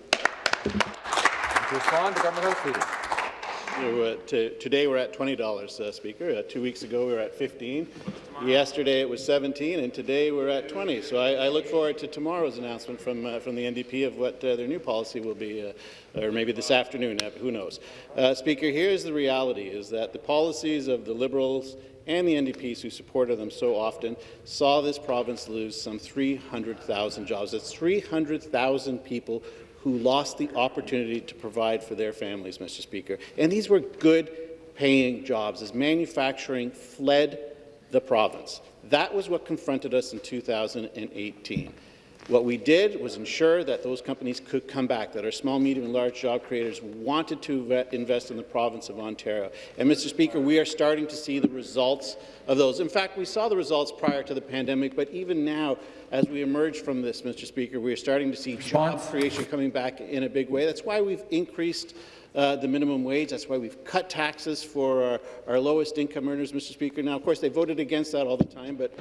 To respond, the government House Leader. Uh, today we're at $20, uh, Speaker. Uh, two weeks ago we were at 15. Yesterday it was 17, and today we're at 20. So I, I look forward to tomorrow's announcement from uh, from the NDP of what uh, their new policy will be, uh, or maybe this afternoon. who knows? Speaker, here's the reality: is that the policies of the Liberals and the NDPs who supported them so often saw this province lose some 300,000 jobs. That's 300,000 people who lost the opportunity to provide for their families, Mr. Speaker. And these were good-paying jobs as manufacturing fled the province. That was what confronted us in 2018. What we did was ensure that those companies could come back, that our small, medium, and large job creators wanted to invest in the province of Ontario. And, Mr. Speaker, we are starting to see the results of those. In fact, we saw the results prior to the pandemic, but even now, as we emerge from this, Mr. Speaker, we are starting to see job creation coming back in a big way. That's why we've increased uh, the minimum wage. That's why we've cut taxes for our, our, lowest income earners, Mr. Speaker. Now, of course, they voted against that all the time, but...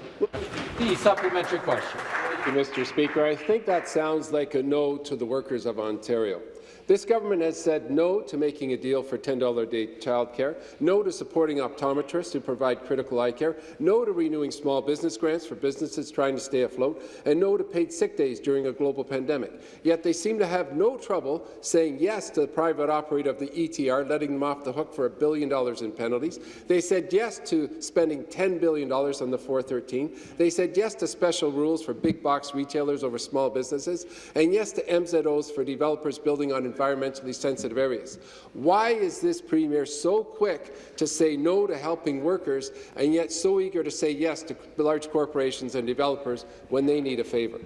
The supplementary question. Thank you, Mr. Speaker. I think that sounds like a no to the workers of Ontario. This government has said no to making a deal for $10 a day childcare, no to supporting optometrists who provide critical eye care, no to renewing small business grants for businesses trying to stay afloat, and no to paid sick days during a global pandemic. Yet they seem to have no trouble saying yes to the private operator of the ETR, letting them off the hook for a billion dollars in penalties. They said yes to spending $10 billion on the 413. They said yes to special rules for big box retailers over small businesses, and yes to MZOs for developers building on environmentally sensitive areas. Why is this Premier so quick to say no to helping workers and yet so eager to say yes to large corporations and developers when they need a favour?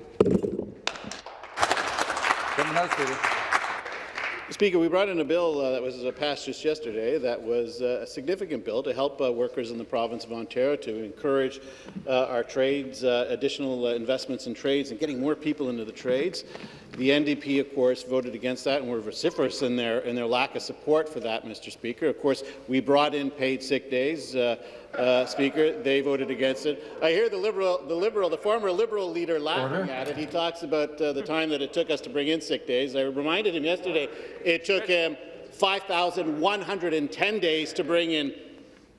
Speaker, we brought in a bill uh, that was uh, passed just yesterday that was uh, a significant bill to help uh, workers in the province of Ontario to encourage uh, our trades, uh, additional investments in trades and getting more people into the trades. The NDP, of course, voted against that and were vociferous in their, in their lack of support for that, Mr. Speaker. Of course, we brought in paid sick days. Uh, Speaker. They voted against it. I hear the Liberal, the Liberal, the former Liberal leader laughing Order. at it. He talks about uh, the time that it took us to bring in sick days. I reminded him yesterday it took him 5,110 days to bring in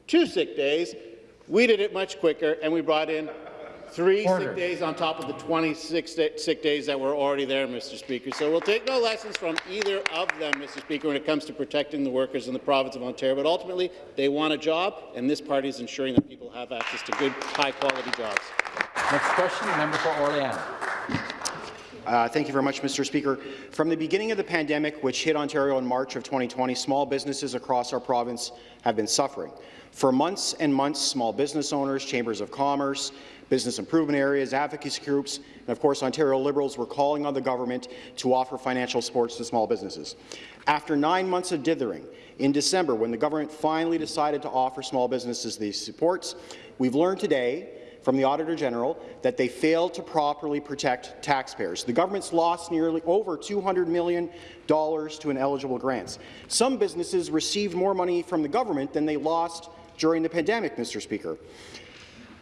two sick days. We did it much quicker, and we brought in Three Order. sick days on top of the 26 sick days that were already there, Mr. Speaker. So we'll take no lessons from either of them, Mr. Speaker, when it comes to protecting the workers in the province of Ontario. But ultimately, they want a job, and this party is ensuring that people have access to good, high-quality jobs. Next question, member for Orléans. Uh, thank you very much, Mr. Speaker. From the beginning of the pandemic, which hit Ontario in March of 2020, small businesses across our province have been suffering. For months and months, small business owners, chambers of commerce, business improvement areas, advocacy groups, and of course Ontario Liberals were calling on the government to offer financial supports to small businesses. After nine months of dithering, in December, when the government finally decided to offer small businesses these supports, we've learned today from the Auditor General that they failed to properly protect taxpayers. The government's lost nearly over $200 million to ineligible grants. Some businesses received more money from the government than they lost during the pandemic, Mr. Speaker.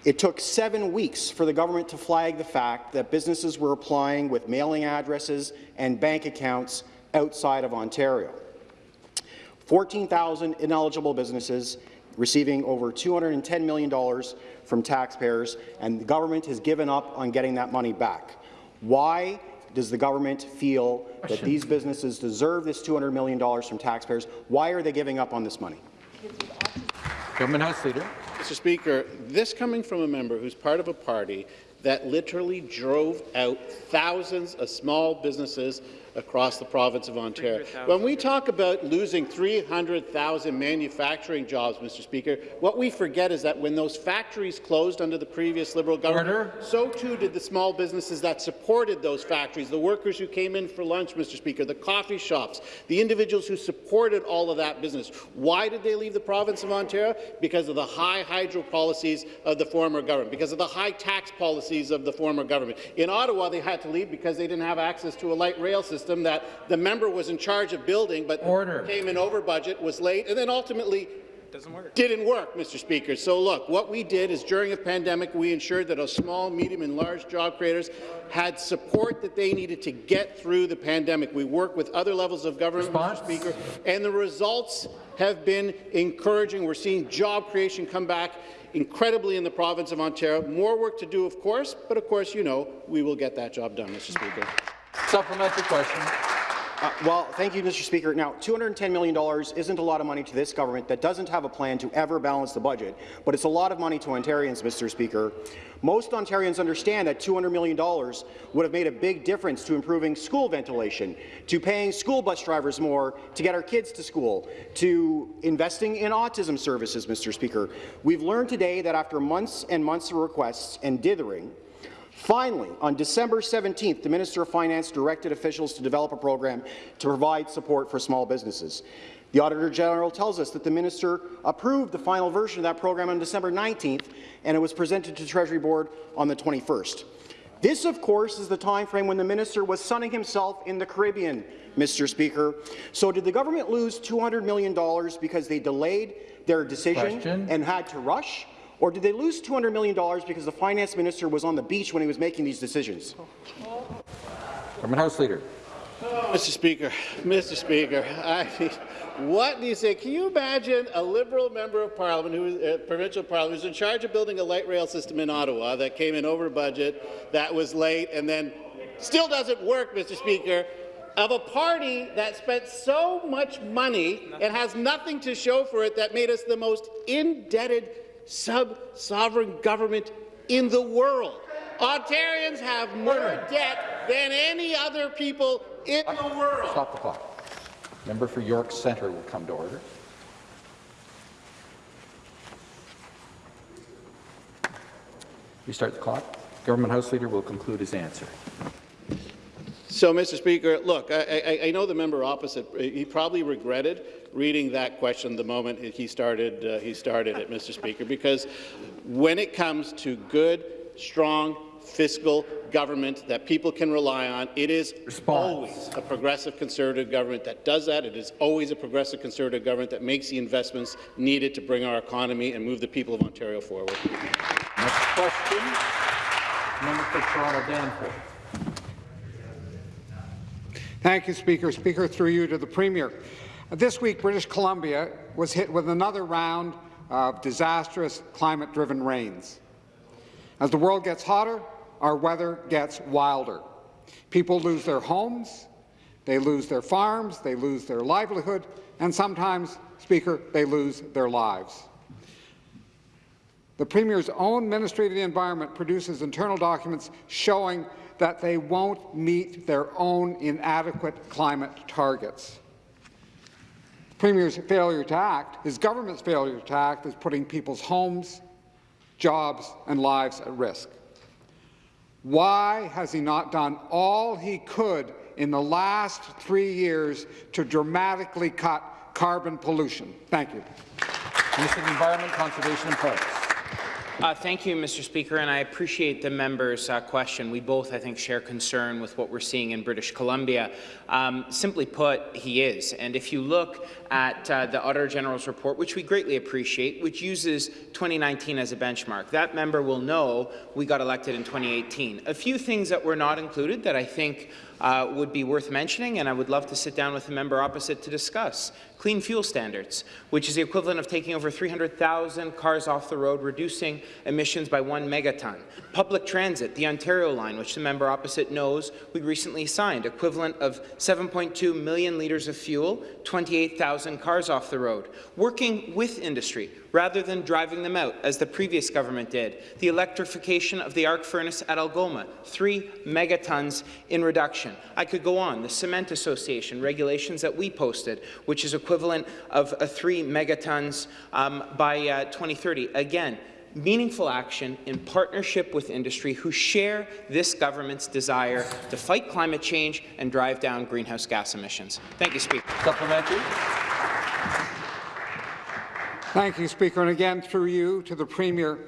It took seven weeks for the government to flag the fact that businesses were applying with mailing addresses and bank accounts outside of Ontario. 14,000 ineligible businesses receiving over $210 million from taxpayers, and the government has given up on getting that money back. Why does the government feel that these businesses deserve this $200 million from taxpayers? Why are they giving up on this money? Government House Leader. Mr. Speaker, this coming from a member who's part of a party that literally drove out thousands of small businesses across the province of Ontario. When we talk about losing 300,000 manufacturing jobs, Mr. Speaker, what we forget is that when those factories closed under the previous Liberal government, Order. so too did the small businesses that supported those factories, the workers who came in for lunch, Mr. Speaker, the coffee shops, the individuals who supported all of that business. Why did they leave the province of Ontario? Because of the high hydro policies of the former government, because of the high tax policies of the former government. In Ottawa, they had to leave because they didn't have access to a light rail system system that the member was in charge of building, but Order. came in over budget, was late, and then ultimately doesn't work. Didn't work, Mr. Speaker. So look, what we did is during a pandemic, we ensured that our small, medium, and large job creators had support that they needed to get through the pandemic. We work with other levels of government, Response? Mr. Speaker, and the results have been encouraging. We're seeing job creation come back incredibly in the province of Ontario. More work to do, of course, but of course, you know, we will get that job done, Mr. Speaker. Supplementary question. Uh, well, thank you, Mr. Speaker. Now, $210 million isn't a lot of money to this government that doesn't have a plan to ever balance the budget, but it's a lot of money to Ontarians, Mr. Speaker. Most Ontarians understand that $200 million would have made a big difference to improving school ventilation, to paying school bus drivers more to get our kids to school, to investing in autism services, Mr. Speaker. We've learned today that after months and months of requests and dithering, Finally, on December 17th, the Minister of Finance directed officials to develop a program to provide support for small businesses. The Auditor General tells us that the minister approved the final version of that program on December 19th, and it was presented to Treasury Board on the 21st. This, of course, is the time frame when the minister was sunning himself in the Caribbean, Mr. Speaker. So did the government lose $200 million because they delayed their decision Question. and had to rush? Or did they lose $200 million because the finance minister was on the beach when he was making these decisions? Government House Leader. Mr. Speaker, Mr. Speaker, I, what do you say? Can you imagine a Liberal member of Parliament, who is uh, provincial Parliament, who's in charge of building a light rail system in Ottawa that came in over budget, that was late, and then still doesn't work, Mr. Speaker, of a party that spent so much money and has nothing to show for it that made us the most indebted sub-sovereign government in the world. Ontarians have more debt than any other people in the world. Stop the clock. Member for York Centre will come to order. Restart the clock. Government House Leader will conclude his answer. So, Mr. Speaker, look, I, I, I, know the member opposite. He probably regretted reading that question the moment he started. Uh, he started it, Mr. Speaker, because when it comes to good, strong fiscal government that people can rely on, it is Response. always a progressive conservative government that does that. It is always a progressive conservative government that makes the investments needed to bring our economy and move the people of Ontario forward. Next question, member for Toronto Danforth. Thank you, Speaker. Speaker, through you to the Premier. This week, British Columbia was hit with another round of disastrous climate-driven rains. As the world gets hotter, our weather gets wilder. People lose their homes, they lose their farms, they lose their livelihood, and sometimes, Speaker, they lose their lives. The Premier's own Ministry of the Environment produces internal documents showing that they won't meet their own inadequate climate targets. Premier's failure to act, his government's failure to act, is putting people's homes, jobs and lives at risk. Why has he not done all he could in the last three years to dramatically cut carbon pollution? Thank you. Of Environment, Conservation and Parks. Uh, thank you, Mr. Speaker, and I appreciate the member's uh, question. We both, I think, share concern with what we're seeing in British Columbia. Um, simply put, he is. And if you look at uh, the Auditor General's report, which we greatly appreciate, which uses 2019 as a benchmark, that member will know we got elected in 2018. A few things that were not included that I think uh, would be worth mentioning, and I would love to sit down with the member opposite to discuss. Clean fuel standards, which is the equivalent of taking over 300,000 cars off the road, reducing emissions by one megaton. Public transit, the Ontario line, which the member opposite knows we recently signed, equivalent of 7.2 million litres of fuel, 28,000 cars off the road. Working with industry, rather than driving them out, as the previous government did. The electrification of the arc furnace at Algoma, three megatons in reduction. I could go on. The Cement Association regulations that we posted, which is equivalent of uh, three megatons um, by uh, 2030. Again, meaningful action in partnership with industry who share this government's desire to fight climate change and drive down greenhouse gas emissions. Thank you, Speaker. Supplementary. Thank you, Speaker. And again, through you to the Premier,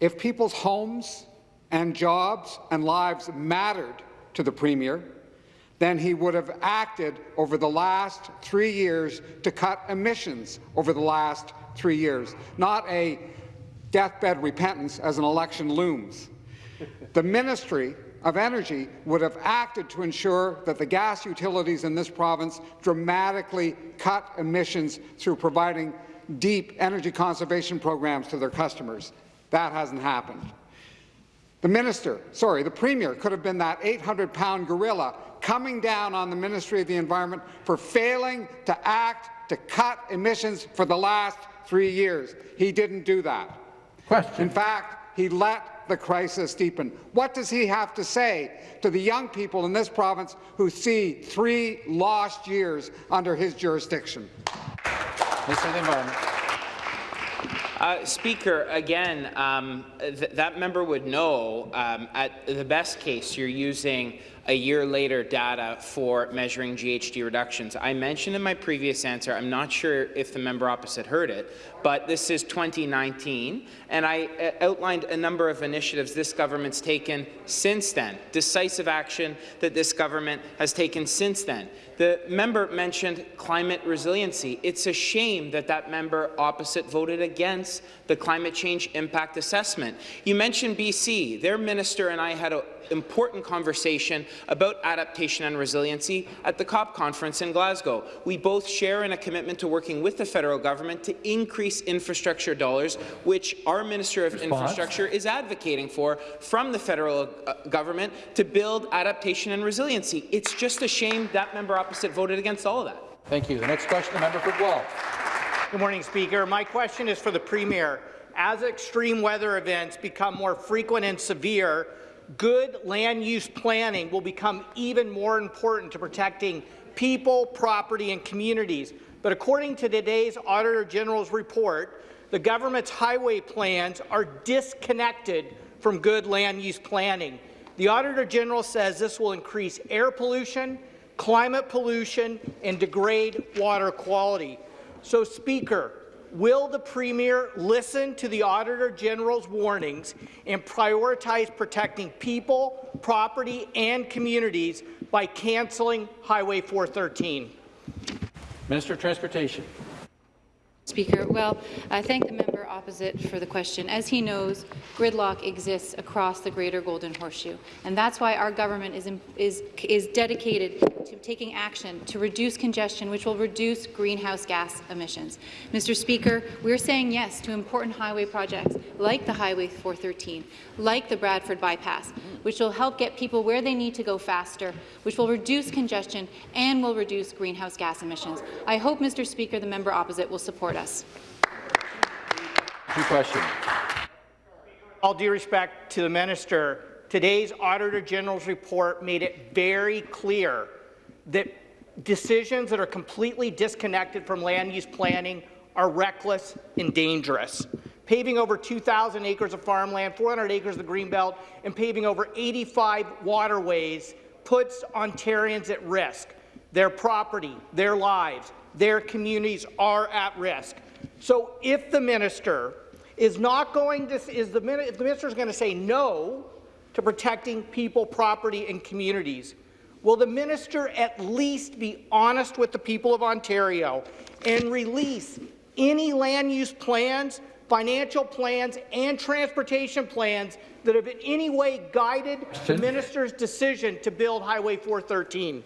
if people's homes and jobs and lives mattered to the Premier, then he would have acted over the last three years to cut emissions over the last three years, not a deathbed repentance as an election looms. The Ministry of Energy would have acted to ensure that the gas utilities in this province dramatically cut emissions through providing deep energy conservation programs to their customers. That hasn't happened. The minister, sorry, the premier could have been that 800-pound gorilla coming down on the Ministry of the Environment for failing to act to cut emissions for the last three years. He didn't do that. Question. In fact, he let the crisis deepen. What does he have to say to the young people in this province who see three lost years under his jurisdiction? Minister of the Environment. Uh, Speaker, again, um, th that member would know um, at the best case you're using a year later data for measuring GHG reductions. I mentioned in my previous answer, I'm not sure if the member opposite heard it, but this is 2019, and I uh, outlined a number of initiatives this government's taken since then, decisive action that this government has taken since then. The member mentioned climate resiliency. It's a shame that that member opposite voted against the climate change impact assessment. You mentioned BC. Their minister and I had an important conversation about adaptation and resiliency at the COP conference in Glasgow. We both share in a commitment to working with the federal government to increase infrastructure dollars, which our Minister of Response. Infrastructure is advocating for from the federal uh, government to build adaptation and resiliency. It's just a shame that member opposite voted against all of that. Thank you. The next question, the member for Guelph. Good morning, Speaker. My question is for the Premier. As extreme weather events become more frequent and severe, good land use planning will become even more important to protecting people, property and communities. But according to today's Auditor General's report, the government's highway plans are disconnected from good land use planning. The Auditor General says this will increase air pollution, climate pollution, and degrade water quality. So, Speaker, will the Premier listen to the Auditor General's warnings and prioritize protecting people, property, and communities by cancelling Highway 413? Minister of Transportation. Speaker, well, I thank the member opposite for the question. As he knows, gridlock exists across the Greater Golden Horseshoe, and that's why our government is, is, is dedicated to taking action to reduce congestion, which will reduce greenhouse gas emissions. Mr. Speaker, we're saying yes to important highway projects like the Highway 413, like the Bradford Bypass, which will help get people where they need to go faster, which will reduce congestion and will reduce greenhouse gas emissions. I hope, Mr. Speaker, the member opposite will support us. Two questions. All due respect to the minister, today's Auditor General's report made it very clear that decisions that are completely disconnected from land use planning are reckless and dangerous. Paving over 2,000 acres of farmland, 400 acres of the Greenbelt, and paving over 85 waterways puts Ontarians at risk. Their property, their lives, their communities are at risk. So if the minister is not going to, is the, if the minister is going to say no to protecting people, property, and communities, will the minister at least be honest with the people of Ontario and release any land use plans, financial plans, and transportation plans that have in any way guided the minister's decision to build Highway 413?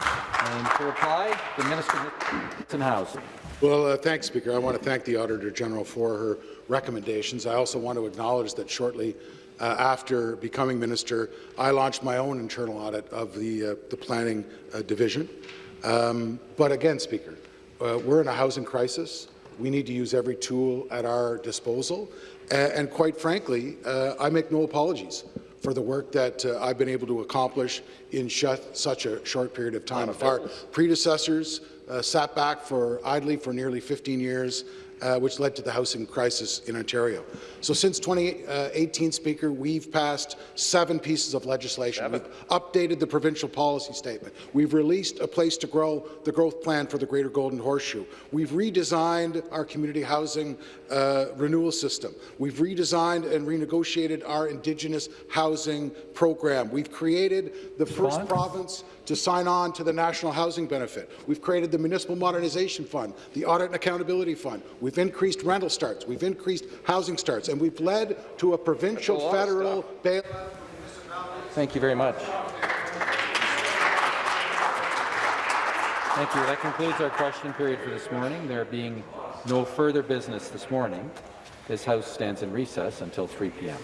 And to reply, the Minister of Housing. Well, uh, thanks, Speaker. I want to thank the Auditor General for her recommendations. I also want to acknowledge that shortly uh, after becoming minister, I launched my own internal audit of the, uh, the planning uh, division. Um, but again, Speaker, uh, we're in a housing crisis. We need to use every tool at our disposal. and quite frankly, uh, I make no apologies for the work that uh, I've been able to accomplish in such a short period of time. If our predecessors uh, sat back for idly for nearly 15 years, uh, which led to the housing crisis in Ontario. So since 2018, Speaker, we've passed seven pieces of legislation. we We've updated the provincial policy statement. We've released a place to grow the growth plan for the Greater Golden Horseshoe. We've redesigned our community housing uh, renewal system. We've redesigned and renegotiated our Indigenous housing program. We've created the first province to sign on to the National Housing Benefit. We've created the Municipal Modernization Fund, the Audit and Accountability Fund. We've increased rental starts. We've increased housing starts. And we've led to a provincial federal bailout. Thank you very much. Thank you. That concludes our question period for this morning. There being no further business this morning, this House stands in recess until 3 p.m.